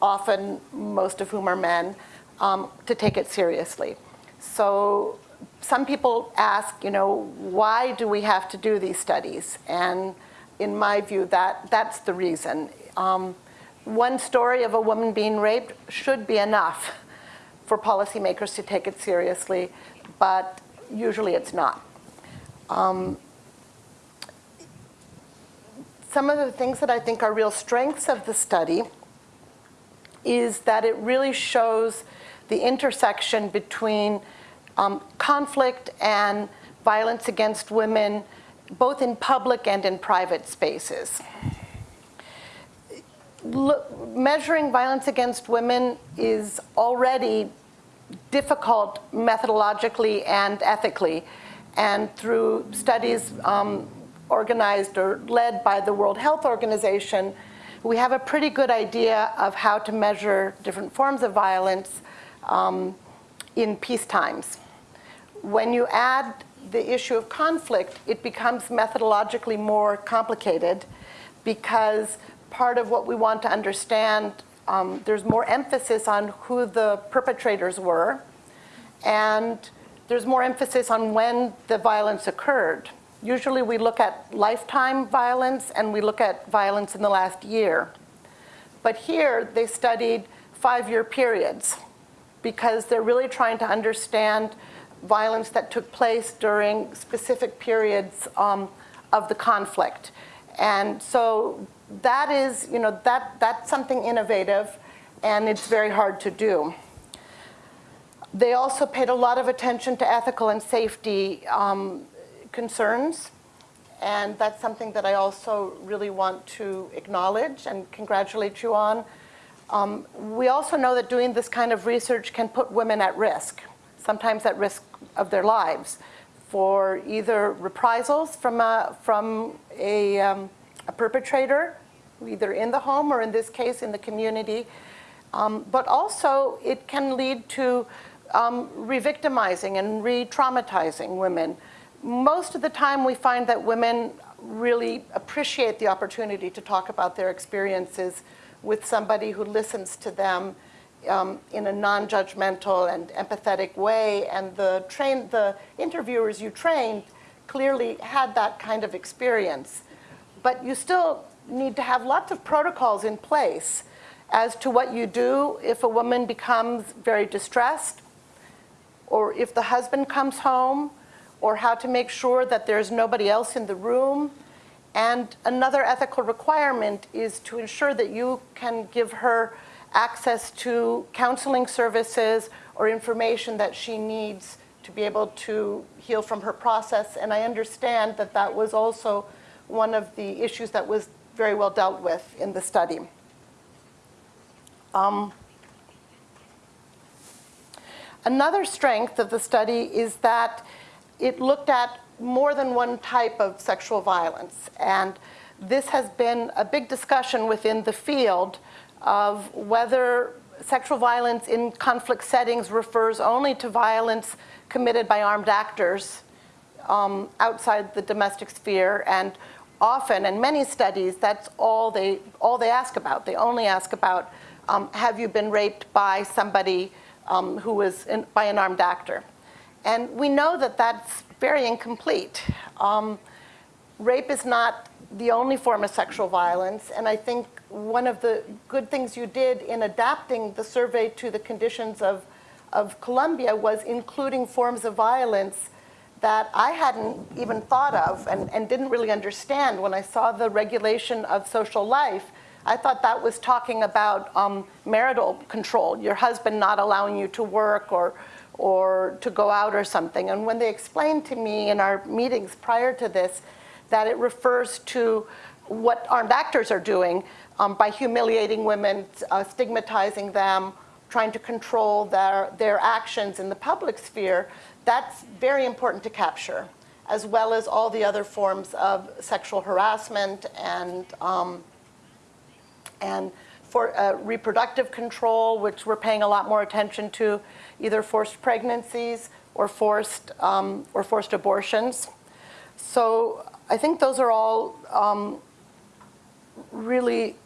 often most of whom are men, um, to take it seriously. So some people ask, you know, why do we have to do these studies? And in my view, that, that's the reason. Um, one story of a woman being raped should be enough for policymakers to take it seriously, but usually it's not. Um, some of the things that I think are real strengths of the study is that it really shows the intersection between um, conflict and violence against women, both in public and in private spaces. Measuring violence against women is already difficult methodologically and ethically. And through studies um, organized or led by the World Health Organization, we have a pretty good idea of how to measure different forms of violence um, in peace times. When you add the issue of conflict, it becomes methodologically more complicated because part of what we want to understand, um, there's more emphasis on who the perpetrators were, and there's more emphasis on when the violence occurred. Usually we look at lifetime violence and we look at violence in the last year. But here they studied five-year periods because they're really trying to understand violence that took place during specific periods um, of the conflict. And so that is, you know, that, that's something innovative and it's very hard to do. They also paid a lot of attention to ethical and safety um, concerns. And that's something that I also really want to acknowledge and congratulate you on. Um, we also know that doing this kind of research can put women at risk, sometimes at risk of their lives, for either reprisals from a, from a, um, a perpetrator, either in the home or in this case in the community. Um, but also it can lead to um, re-victimizing and re-traumatizing women. Most of the time we find that women really appreciate the opportunity to talk about their experiences with somebody who listens to them um, in a non-judgmental and empathetic way. And the, train, the interviewers you trained clearly had that kind of experience. But you still need to have lots of protocols in place as to what you do if a woman becomes very distressed, or if the husband comes home, or how to make sure that there's nobody else in the room. And another ethical requirement is to ensure that you can give her access to counseling services or information that she needs to be able to heal from her process. And I understand that that was also one of the issues that was very well dealt with in the study. Um, another strength of the study is that it looked at more than one type of sexual violence. And this has been a big discussion within the field of whether sexual violence in conflict settings refers only to violence committed by armed actors um, outside the domestic sphere and often in many studies that's all they all they ask about. They only ask about um, have you been raped by somebody um, who was in, by an armed actor? And we know that that's very incomplete. Um, rape is not the only form of sexual violence and I think one of the good things you did in adapting the survey to the conditions of of Colombia was including forms of violence that I hadn't even thought of and, and didn't really understand when I saw the regulation of social life. I thought that was talking about um, marital control, your husband not allowing you to work or, or to go out or something. And when they explained to me in our meetings prior to this that it refers to what armed actors are doing um, by humiliating women, uh, stigmatizing them, trying to control their, their actions in the public sphere, that's very important to capture, as well as all the other forms of sexual harassment and, um, and for uh, reproductive control, which we're paying a lot more attention to, either forced pregnancies or forced, um, or forced abortions. So I think those are all um, really,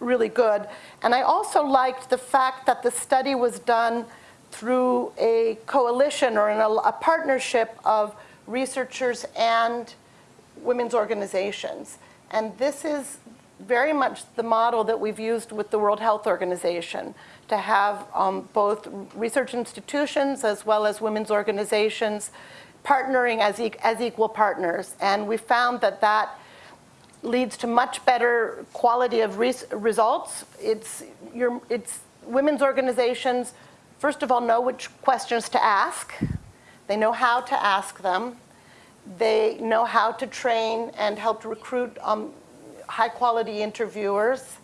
really good. And I also liked the fact that the study was done through a coalition or a, a partnership of researchers and women's organizations. And this is very much the model that we've used with the World Health Organization to have um, both research institutions as well as women's organizations partnering as, e as equal partners. And we found that that leads to much better quality of res results. It's, your, it's women's organizations first of all, know which questions to ask. They know how to ask them. They know how to train and help recruit um, high quality interviewers.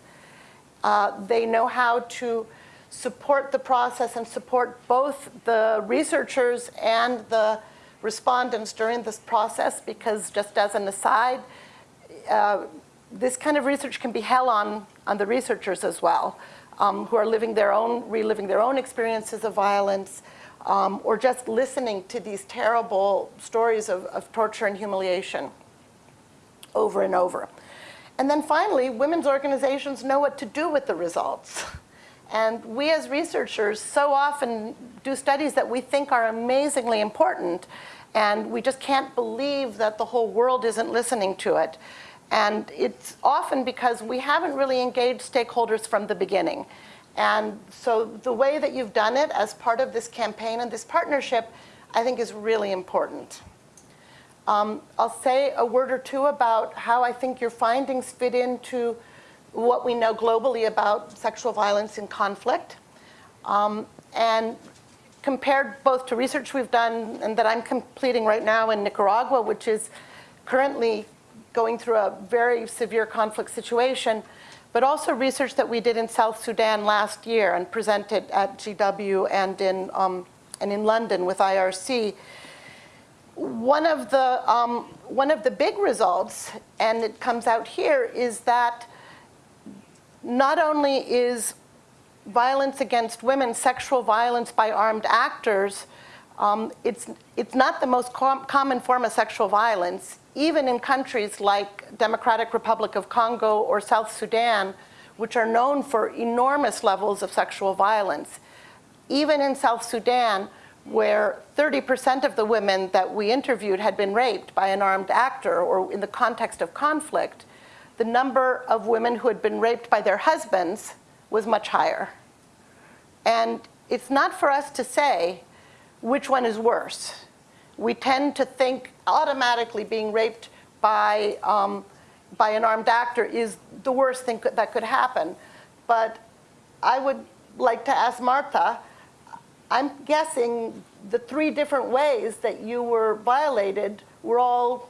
Uh, they know how to support the process and support both the researchers and the respondents during this process because just as an aside, uh, this kind of research can be hell on, on the researchers as well um, who are living their own, reliving their own experiences of violence, um, or just listening to these terrible stories of, of torture and humiliation over and over. And then finally, women's organizations know what to do with the results. And we as researchers so often do studies that we think are amazingly important, and we just can't believe that the whole world isn't listening to it. And it's often because we haven't really engaged stakeholders from the beginning. And so the way that you've done it as part of this campaign and this partnership, I think is really important. Um, I'll say a word or two about how I think your findings fit into what we know globally about sexual violence in conflict. Um, and compared both to research we've done and that I'm completing right now in Nicaragua, which is currently going through a very severe conflict situation, but also research that we did in South Sudan last year and presented at GW and in, um, and in London with IRC. One of, the, um, one of the big results, and it comes out here, is that not only is violence against women, sexual violence by armed actors, um, it's, it's not the most com common form of sexual violence, even in countries like Democratic Republic of Congo or South Sudan, which are known for enormous levels of sexual violence. Even in South Sudan, where 30% of the women that we interviewed had been raped by an armed actor or in the context of conflict, the number of women who had been raped by their husbands was much higher. And it's not for us to say which one is worse. We tend to think automatically being raped by, um, by an armed actor is the worst thing that could happen. But I would like to ask Marta, I'm guessing the three different ways that you were violated were all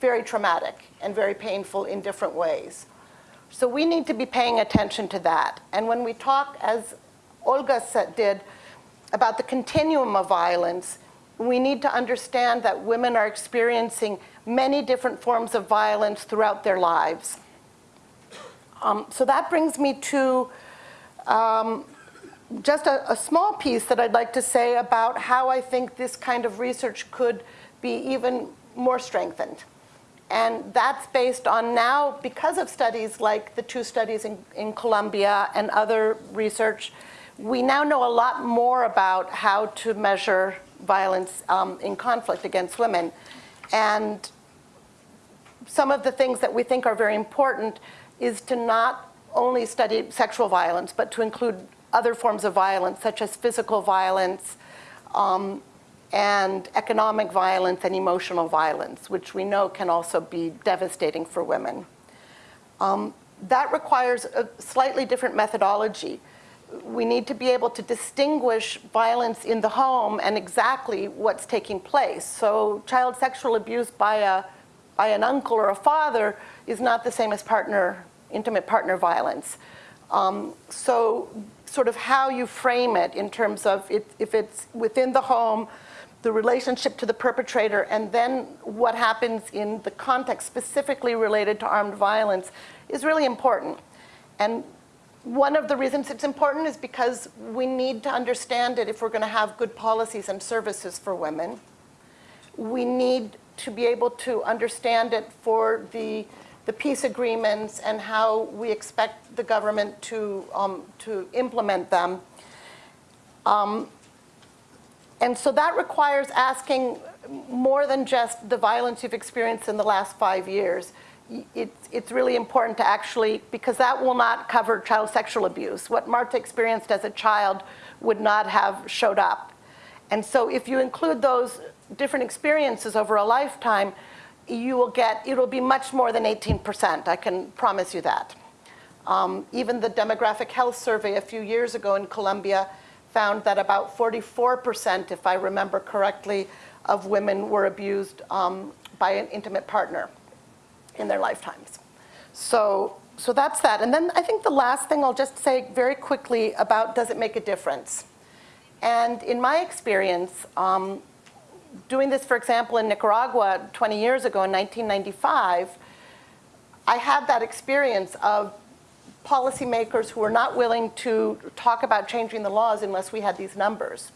very traumatic and very painful in different ways. So we need to be paying attention to that. And when we talk, as Olga said, did, about the continuum of violence, we need to understand that women are experiencing many different forms of violence throughout their lives. Um, so that brings me to um, just a, a, small piece that I'd like to say about how I think this kind of research could be even more strengthened. And that's based on now, because of studies like the two studies in, in Colombia and other research, we now know a lot more about how to measure violence um, in conflict against women. And some of the things that we think are very important is to not only study sexual violence, but to include other forms of violence, such as physical violence, um, and economic violence and emotional violence, which we know can also be devastating for women. Um, that requires a slightly different methodology. We need to be able to distinguish violence in the home and exactly what's taking place. So child sexual abuse by, a, by an uncle or a father is not the same as partner, intimate partner violence. Um, so sort of how you frame it in terms of it, if it's within the home, the relationship to the perpetrator, and then what happens in the context specifically related to armed violence is really important. And one of the reasons it's important is because we need to understand it if we're going to have good policies and services for women. We need to be able to understand it for the, the peace agreements and how we expect the government to, um, to implement them. Um, and so that requires asking more than just the violence you've experienced in the last five years. It's, it's really important to actually, because that will not cover child sexual abuse. What Marta experienced as a child would not have showed up. And so if you include those different experiences over a lifetime, you will get, it'll be much more than 18%, I can promise you that. Um, even the demographic health survey a few years ago in Colombia found that about 44%, if I remember correctly, of women were abused um, by an intimate partner in their lifetimes. So, so that's that. And then I think the last thing I'll just say very quickly about does it make a difference? And in my experience, um, doing this, for example, in Nicaragua 20 years ago in 1995, I had that experience of policymakers who were not willing to talk about changing the laws unless we had these numbers.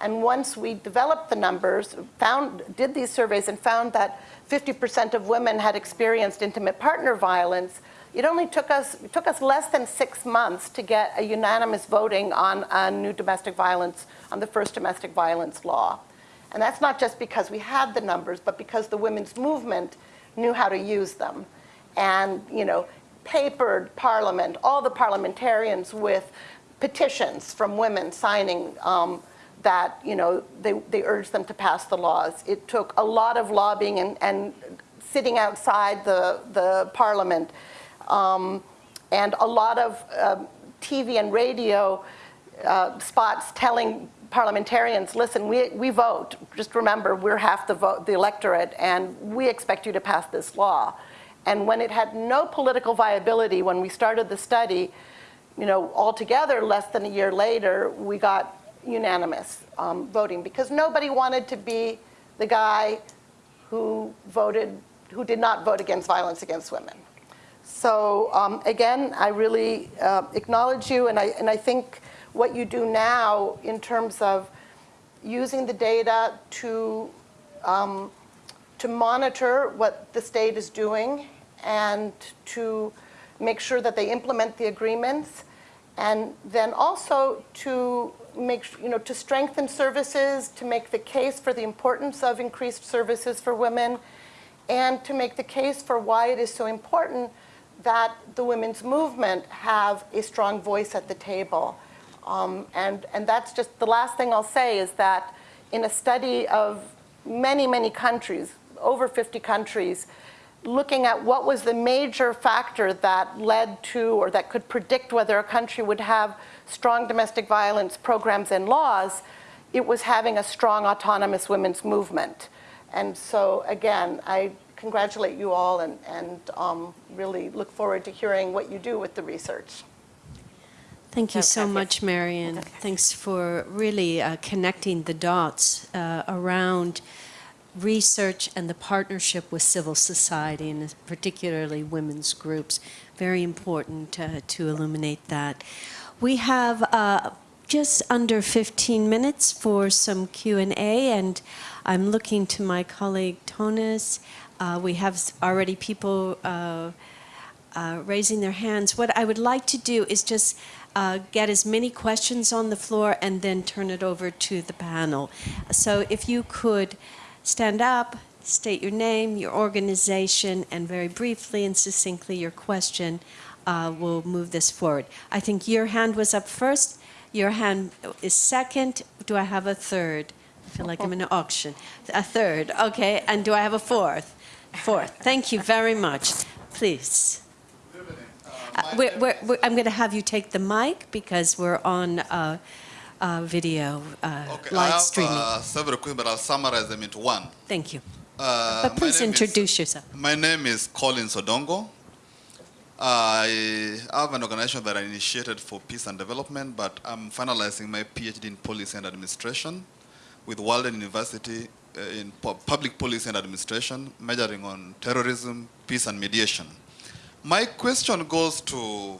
And once we developed the numbers, found, did these surveys and found that 50% of women had experienced intimate partner violence, it only took us, took us less than six months to get a unanimous voting on a new domestic violence, on the first domestic violence law. And that's not just because we had the numbers, but because the women's movement knew how to use them. And, you know, papered parliament, all the parliamentarians with petitions from women signing um, that, you know, they, they urged them to pass the laws. It took a lot of lobbying and, and sitting outside the, the parliament, um, and a lot of um, TV and radio uh, spots telling parliamentarians, listen, we, we vote. Just remember, we're half the vote, the electorate, and we expect you to pass this law. And when it had no political viability, when we started the study, you know, altogether, less than a year later, we got unanimous um, voting because nobody wanted to be the guy who voted, who did not vote against violence against women. So um, again, I really uh, acknowledge you, and I, and I think what you do now in terms of using the data to, um, to monitor what the state is doing and to make sure that they implement the agreements, and then also to make, you know, to strengthen services, to make the case for the importance of increased services for women, and to make the case for why it is so important that the women's movement have a strong voice at the table. Um, and, and that's just the last thing I'll say is that in a study of many, many countries, over 50 countries, looking at what was the major factor that led to or that could predict whether a country would have strong domestic violence programs and laws, it was having a strong autonomous women's movement. And so again, I congratulate you all and, and um, really look forward to hearing what you do with the research.
Thank you so much, Marion. Thanks for really uh, connecting the dots uh, around research and the partnership with civil society, and particularly women's groups. Very important uh, to illuminate that. We have uh, just under 15 minutes for some Q&A, and I'm looking to my colleague Tonis. Uh, we have already people uh, uh, raising their hands. What I would like to do is just uh, get as many questions on the floor and then turn it over to the panel. So if you could stand up, state your name, your organization, and very briefly and succinctly your question, uh, we'll move this forward. I think your hand was up first. Your hand is second. Do I have a third? I feel like I'm in an auction. A third, okay. And do I have a fourth? Fourth. Thank you very much. Please. Uh, we're, we're, we're, I'm going to have you take the mic because we're on uh, uh, video, uh,
Okay, I
live
have
streaming.
uh, several questions, but I'll summarize them into one.
Thank you.
Uh,
But please
name is-
introduce yourself.
My name is Colin Sodongo. I have an organization that I initiated for peace and development, but I'm finalizing my PhD in policy and administration with Walden University uh, in public policy and administration, majoring on terrorism, peace, and mediation. My question goes to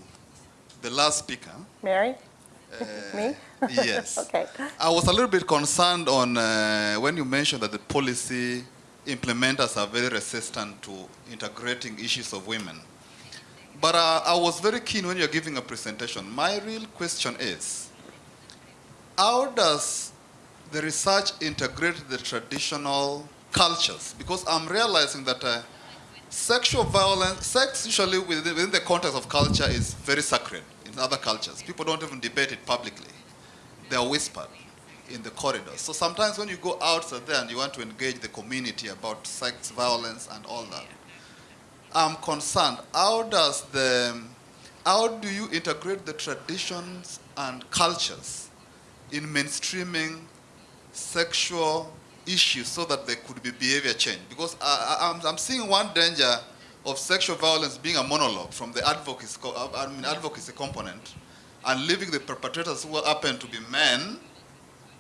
the last speaker.
Mary?
Uh,
Me?
Yes.
Okay.
I was a little bit concerned on uh, when you mentioned that the policy implementers are very resistant to integrating issues of women. But uh, I was very keen when you're giving a presentation. My real question is, how does the research integrate the traditional cultures? Because I'm realizing that uh, sexual violence, sex usually within, within the context of culture is very sacred in other cultures. People don't even debate it publicly. They are whispered in the corridors. So sometimes when you go outside there and you want to engage the community about sex violence and all that, I'm concerned. How does the, how do you integrate the traditions and cultures in mainstreaming sexual issues so that there could be behavior change? Because I, I'm seeing one danger of sexual violence being a monologue from the advocacy, co- I mean, advocacy component and leaving the perpetrators who happen to be men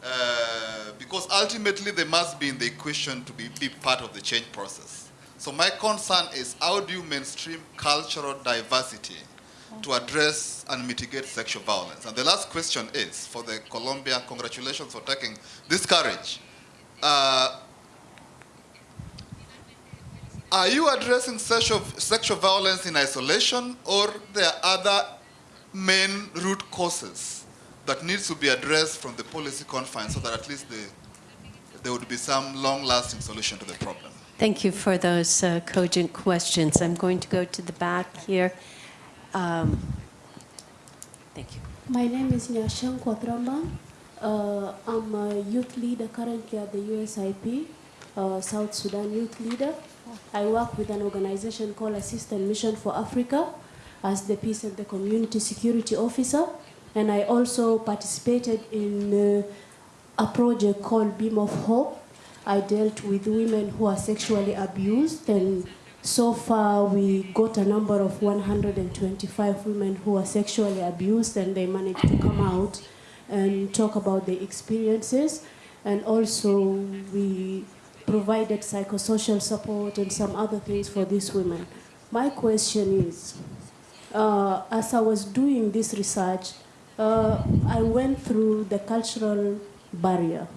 uh, because ultimately they must be in the equation to be, be part of the change process. So my concern is how do you mainstream cultural diversity to address and mitigate sexual violence? And the last question is for the Colombia, congratulations for taking this courage. Uh, are you addressing sexual, sexual violence in isolation or there are other main root causes that needs to be addressed from the policy confines so that at least the, there would be some long-lasting solution to the problem?
Thank you for those uh, cogent questions. I'm going to go to the back here. Um, thank you.
My name is Nyasheng Kwatramba. Uh, I'm a youth leader currently at the USIP, uh, South Sudan Youth Leader. I work with an organization called Assistance Mission for Africa as the Peace and the Community Security Officer. And I also participated in uh, a project called Beam of Hope. I dealt with women who are sexually abused and so far, we got a number of 125 women who are sexually abused, and they managed to come out and talk about their experiences. And also, we provided psychosocial support and some other things for these women. My question is, uh, as I was doing this research, uh, I went through the cultural barrier.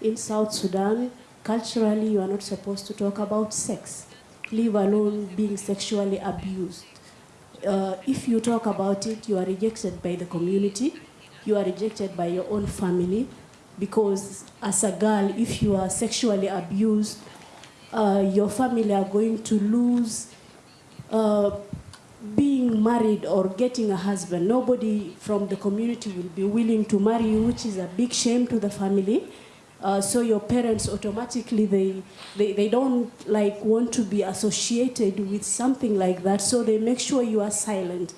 In South Sudan, culturally, you are not supposed to talk about sex leave alone being sexually abused. Uh, if you talk about it, you are rejected by the community, you are rejected by your own family, because as a girl, if you are sexually abused, uh, your family are going to lose uh, being married or getting a husband. Nobody from the community will be willing to marry you, which is a big shame to the family. Uh, so your parents automatically they, they they don't like want to be associated with something like that. So they make sure you are silent.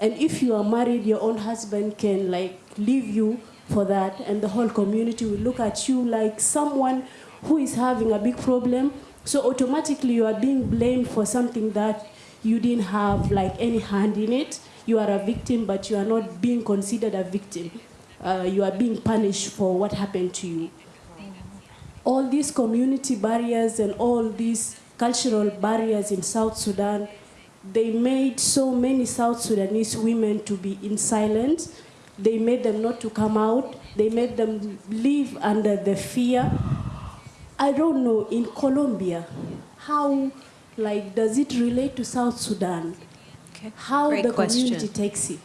And if you are married your own husband can like leave you for that and the whole community will look at you like someone who is having a big problem. So automatically you are being blamed for something that you didn't have like any hand in it. You are a victim but you are not being considered a victim. Uh, you are being punished for what happened to you all these community barriers and all these cultural barriers in South Sudan, they made so many South Sudanese women to be in silence. They made them not to come out. They made them live under the fear. I don't know, in Colombia, how, like, does it relate to South Sudan?
Okay.
How
Great
the
question.
community takes it?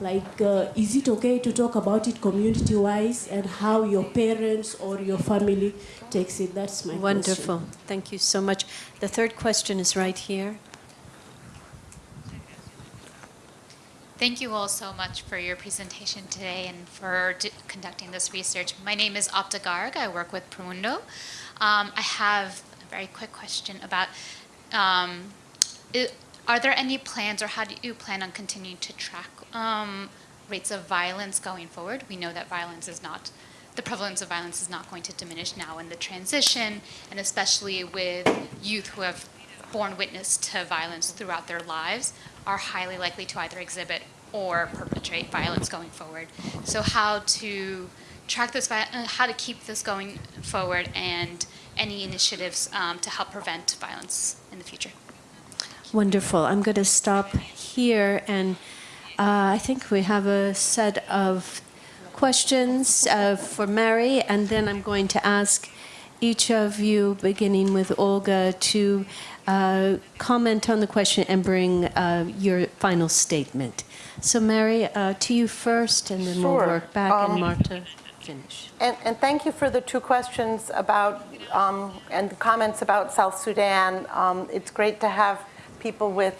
Like, uh, is it okay to talk about it community-wise and how your parents or your family takes it? That's my
Wonderful.
question.
Thank you so much. The third question is right here.
Thank you all so much for your presentation today and for d- conducting this research. My name is Aapta Garg. I work with Promundo. Um, I have a very quick question about um, i- are there any plans or how do you plan on continuing to track um, rates of violence going forward? We know that violence is not, the prevalence of violence is not going to diminish now in the transition, and especially with youth who have borne witness to violence throughout their lives are highly likely to either exhibit or perpetrate violence going forward. So how to track this, uh, how to keep this going forward, and any initiatives um, to help prevent violence in the future.
Wonderful. I'm going to stop here, and uh, I think we have a set of questions uh, for Mary, and then I'm going to ask each of you, beginning with Olga, to uh, comment on the question and bring uh, your final statement. So, Mary, uh, to you first, and then we'll work back, and
Um,
Marta finish.
And, and thank you for the two questions about, um, and the comments about South Sudan. Um, it's great to have people with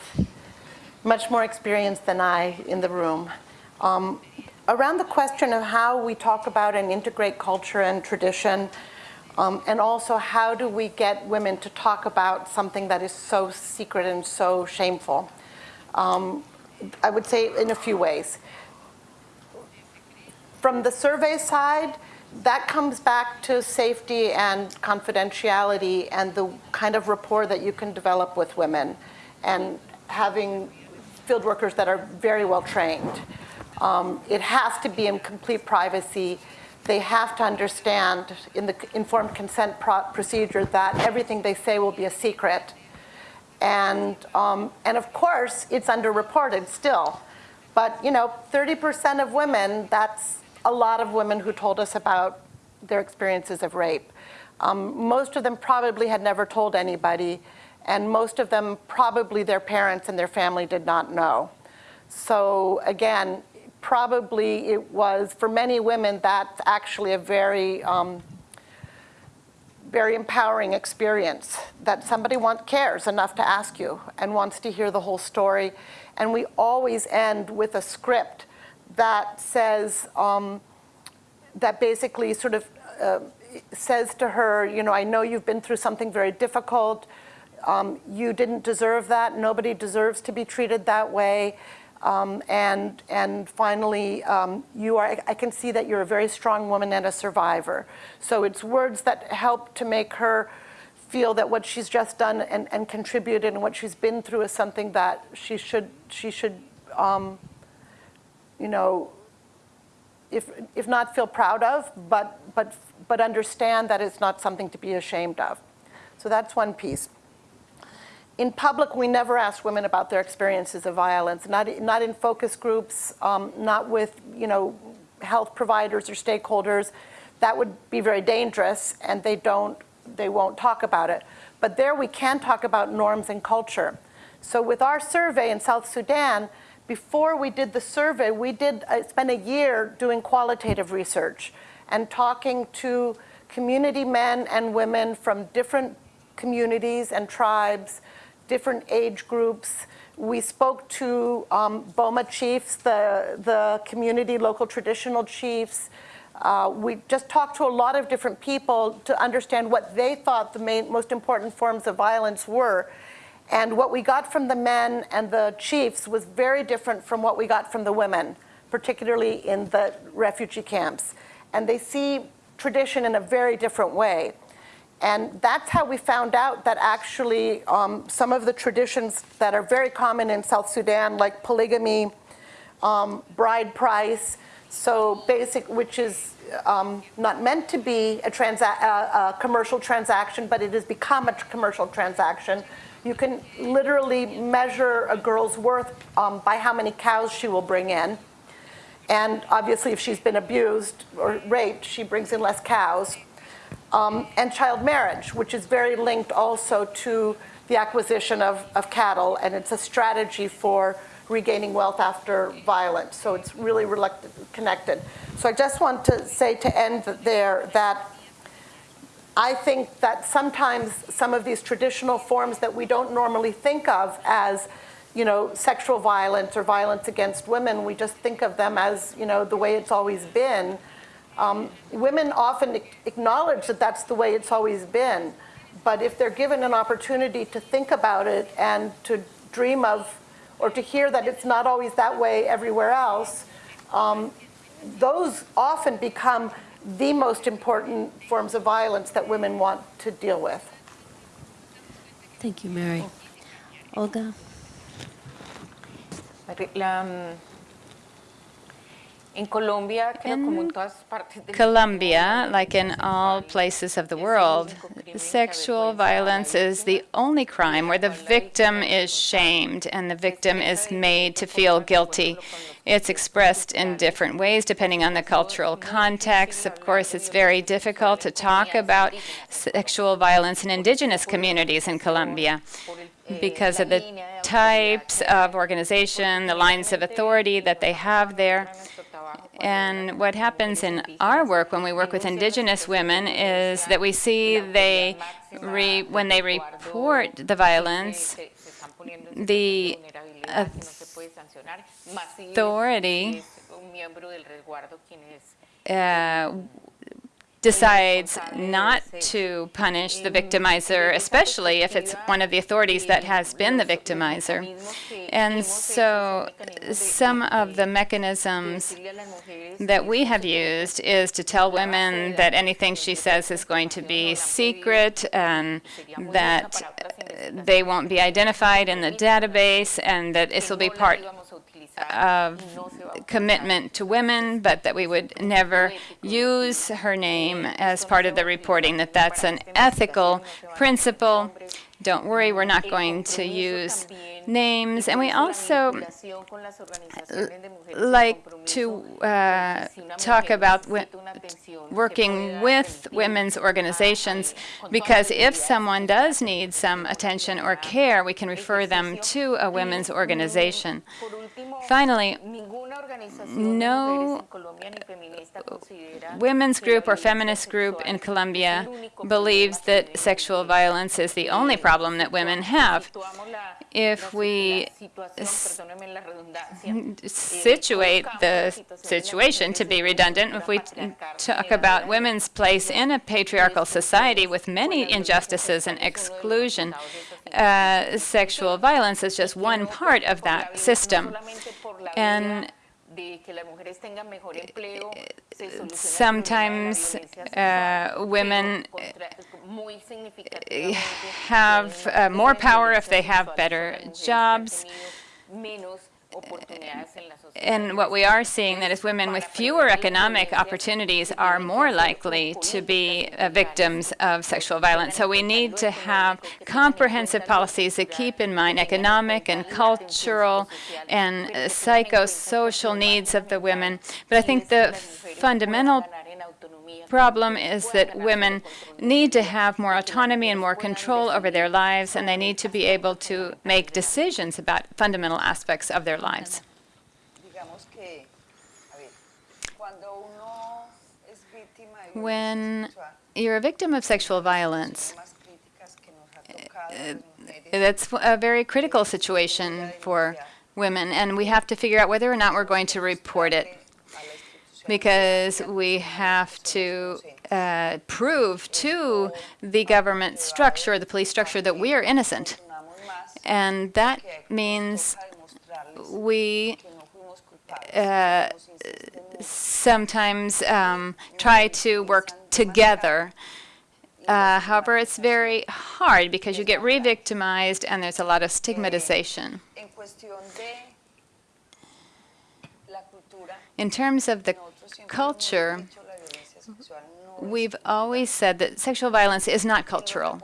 much more experience than I in the room. Um, around the question of how we talk about and integrate culture and tradition, um, and also how do we get women to talk about something that is so secret and so shameful. Um, I would say in a few ways. From the survey side, that comes back to safety and confidentiality and the kind of rapport that you can develop with women and having field workers that are very well trained. Um, it has to be in complete privacy. They have to understand in the informed consent pro- procedure that everything they say will be a secret. And, um, and of course, it's underreported still. But, you know, 30% of women, that's a lot of women who told us about their experiences of rape. Um, most of them probably had never told anybody, and most of them probably their parents and their family did not know. So again, probably it was, for many women, that's actually a very, um, very empowering experience that somebody want, cares enough to ask you and wants to hear the whole story. And we always end with a script that says, um, that basically sort of uh, says to her, you know, I know you've been through something very difficult. Um, you didn't deserve that. Nobody deserves to be treated that way. Um, and, and finally, um, you are, I can see that you're a very strong woman and a survivor. So it's words that help to make her feel that what she's just done and, and contributed and what she's been through is something that she should, she should um, you know, if, if not feel proud of, but, but, but understand that it's not something to be ashamed of. So that's one piece. In public, we never ask women about their experiences of violence, not, not in focus groups, um, not with, you know, health providers or stakeholders. That would be very dangerous, and they don't, they won't talk about it. But there we can talk about norms and culture. So with our survey in South Sudan, before we did the survey, we did uh, spend a year doing qualitative research and talking to community men and women from different communities and tribes, different age groups. We spoke to um, Boma chiefs, the, the community local traditional chiefs. Uh, we just talked to a lot of different people to understand what they thought the main, most important forms of violence were. And what we got from the men and the chiefs was very different from what we got from the women, particularly in the refugee camps. And they see tradition in a very different way. And that's how we found out that actually um, some of the traditions that are very common in South Sudan, like polygamy, um, bride price, so basic, which is um, not meant to be a, a, a commercial transaction, but it has become a commercial transaction. You can literally measure a girl's worth um, by how many cows she will bring in. And obviously, if she's been abused or raped, she brings in less cows. Um, and child marriage, which is very linked also to the acquisition of, of cattle, and it's a strategy for regaining wealth after violence. So it's really connected. So I just want to say to end there that I think that sometimes some of these traditional forms that we don't normally think of as you know, sexual violence or violence against women, we just think of them as, you know, the way it's always been. Um, women often acknowledge that that's the way it's always been, but if they're given an opportunity to think about it and to dream of, or to hear that it's not always that way everywhere else, um, those often become the most important forms of violence that women want to deal with.
Thank you, Mary. Olga?
La, in Colombia,
in Colombia, like in all places of the world, sexual violence is the only crime where the victim is shamed and the victim is made to feel guilty. It's expressed in different ways depending on the cultural context. Of course, it's very difficult to talk about sexual violence in indigenous communities in Colombia because of the types of organization, the lines of authority that they have there. And what happens in our work when we work with indigenous women is that we see they, when they report the violence, the authority uh, decides not to punish the victimizer, especially if it's one of the authorities that has been the victimizer. And so some of the mechanisms that we have used is to tell women that anything she says is going to be secret and that they won't be identified in the database and that this will be part of commitment to women, but that we would never use her name as part of the reporting, that that's an ethical principle. Don't worry, we're not going to use names. And we also like to uh, talk about working with women's organizations because if someone does need some attention or care, we can refer them to a women's organization. Finally, No women's group or feminist group in Colombia believes that sexual violence is the only problem that women have. If we situate the situation, to be redundant, if we talk about women's place in a patriarchal society with many injustices and exclusion, uh, sexual violence is just one part of that system. And
de que las mujeres tengan mejor eh, empleo, eh, se eh, soluciona el problema de la
sometimes uh, women
pero contra- muy significativamente
have uh, more power if they have better
las mujeres han
jobs.
Tenido menos oportunidades en la sociedad.
And what we are seeing that is women with fewer economic opportunities are more likely to be uh, victims of sexual violence. So we need to have comprehensive policies that keep in mind economic and cultural and uh, psychosocial needs of the women. But I think the fundamental problem is that women need to have more autonomy and more control over their lives, and they need to be able to make decisions about fundamental aspects of their lives. When you're a victim of sexual violence,
mujeres,
that's a very critical situation for women, and we have to figure out whether or not we're going to report it because we have to uh, prove to the government structure, the police structure, that we are innocent. And that means we uh, sometimes um, try to work together. Uh, however, it's very hard because you get re-victimized and there's a lot of stigmatization. In terms of the culture, we've always said that sexual violence is not cultural.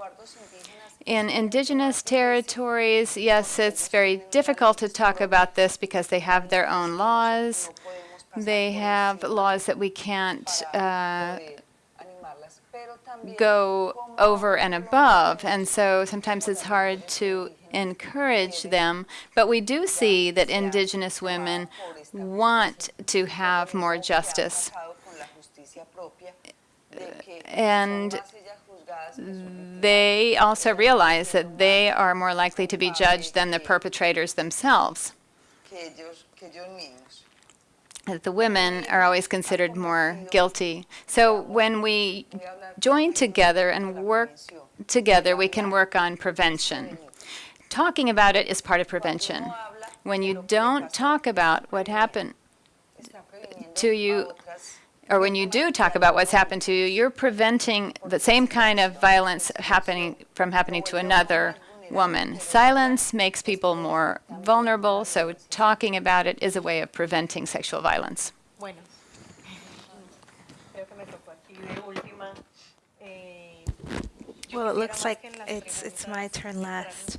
In indigenous territories, yes, it's very difficult to talk about this because they have their own laws. They have laws that we can't uh, go over and above, and so sometimes it's hard to encourage them. But we do see that indigenous women want to have more justice. And they also realize that they are more likely to be judged than the perpetrators themselves. the women are always considered more guilty. So when we join together and work together, we can work on prevention. Talking about it is part of prevention. When you don't talk about what happened to you, or when you do talk about what's happened to you, you're preventing the same kind of violence happening from happening to another woman. Silence makes people more vulnerable, so talking about it is a way of preventing sexual violence.
Bueno, creo que me tocó aquí de última. Eh, yo
Well, it looks like
que en las
it's it's my turn last.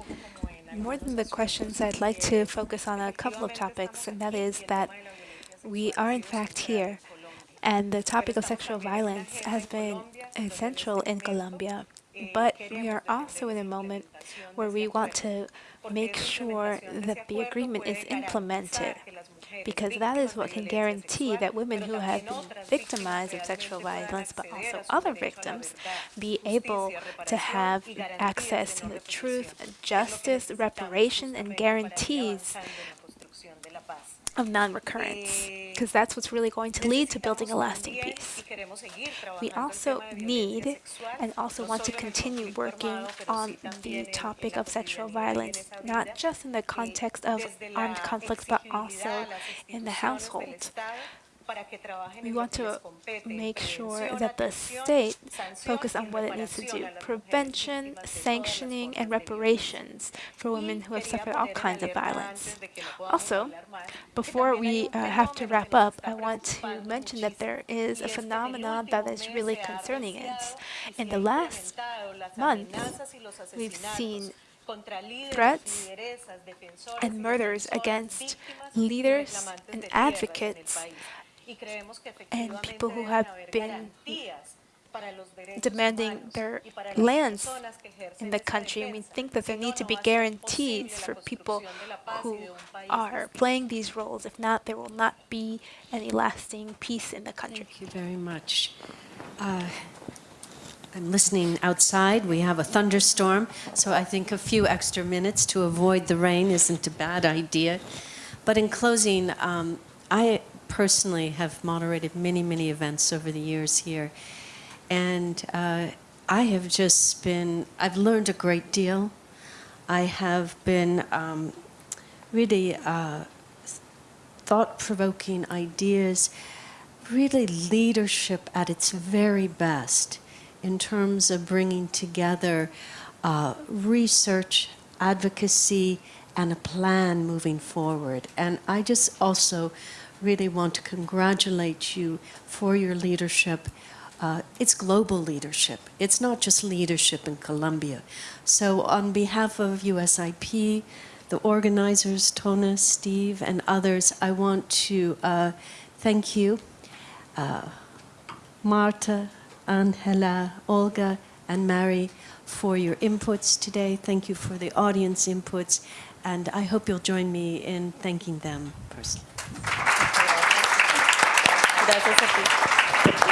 More than the questions, I'd like to focus on a couple of topics, and that is that we are in fact here, and the topic of sexual violence has been essential in Colombia. But we are also in a moment where we want to make sure that the agreement is implemented, because that is what can guarantee that women who have been victimized of sexual violence, but also other victims, be able to have access to the truth, justice, reparation, and guarantees of non-recurrence, because that's what's really going to lead to building a lasting peace. We also need and also want to continue working on the topic of sexual violence, not just in the context of armed conflicts, but also in the household. We want to make sure that the state focus on what it needs to do, prevention, sanctioning, and reparations for women who have suffered all kinds of violence. Also, before we uh, have to wrap up, I want to mention that there is a phenomenon that is really concerning us. In the last month, we've seen threats and murders against leaders and advocates and people who have been demanding their lands in the country. And we think that there need to be guarantees for people who are playing these roles. If not, there will not be any lasting peace in the country.
Thank you very much. Uh, I'm listening outside. We have a thunderstorm, so I think a few extra minutes to avoid the rain isn't a bad idea. But in closing, um, I personally have moderated many, many events over the years here. And uh, I have just been, I've learned a great deal. I have been um, really uh, thought provoking ideas, really leadership at its very best in terms of bringing together uh, research, advocacy, and a plan moving forward. And I just also really want to congratulate you for your leadership. Uh, it's global leadership. It's not just leadership in Colombia. So on behalf of USIP, the organizers, Tona, Steve, and others, I want to uh, thank you, uh, Marta, Angela, Olga, and Mary, for your inputs today. Thank you for the audience inputs, and I hope you'll join me in thanking them personally.
Gracias a ti.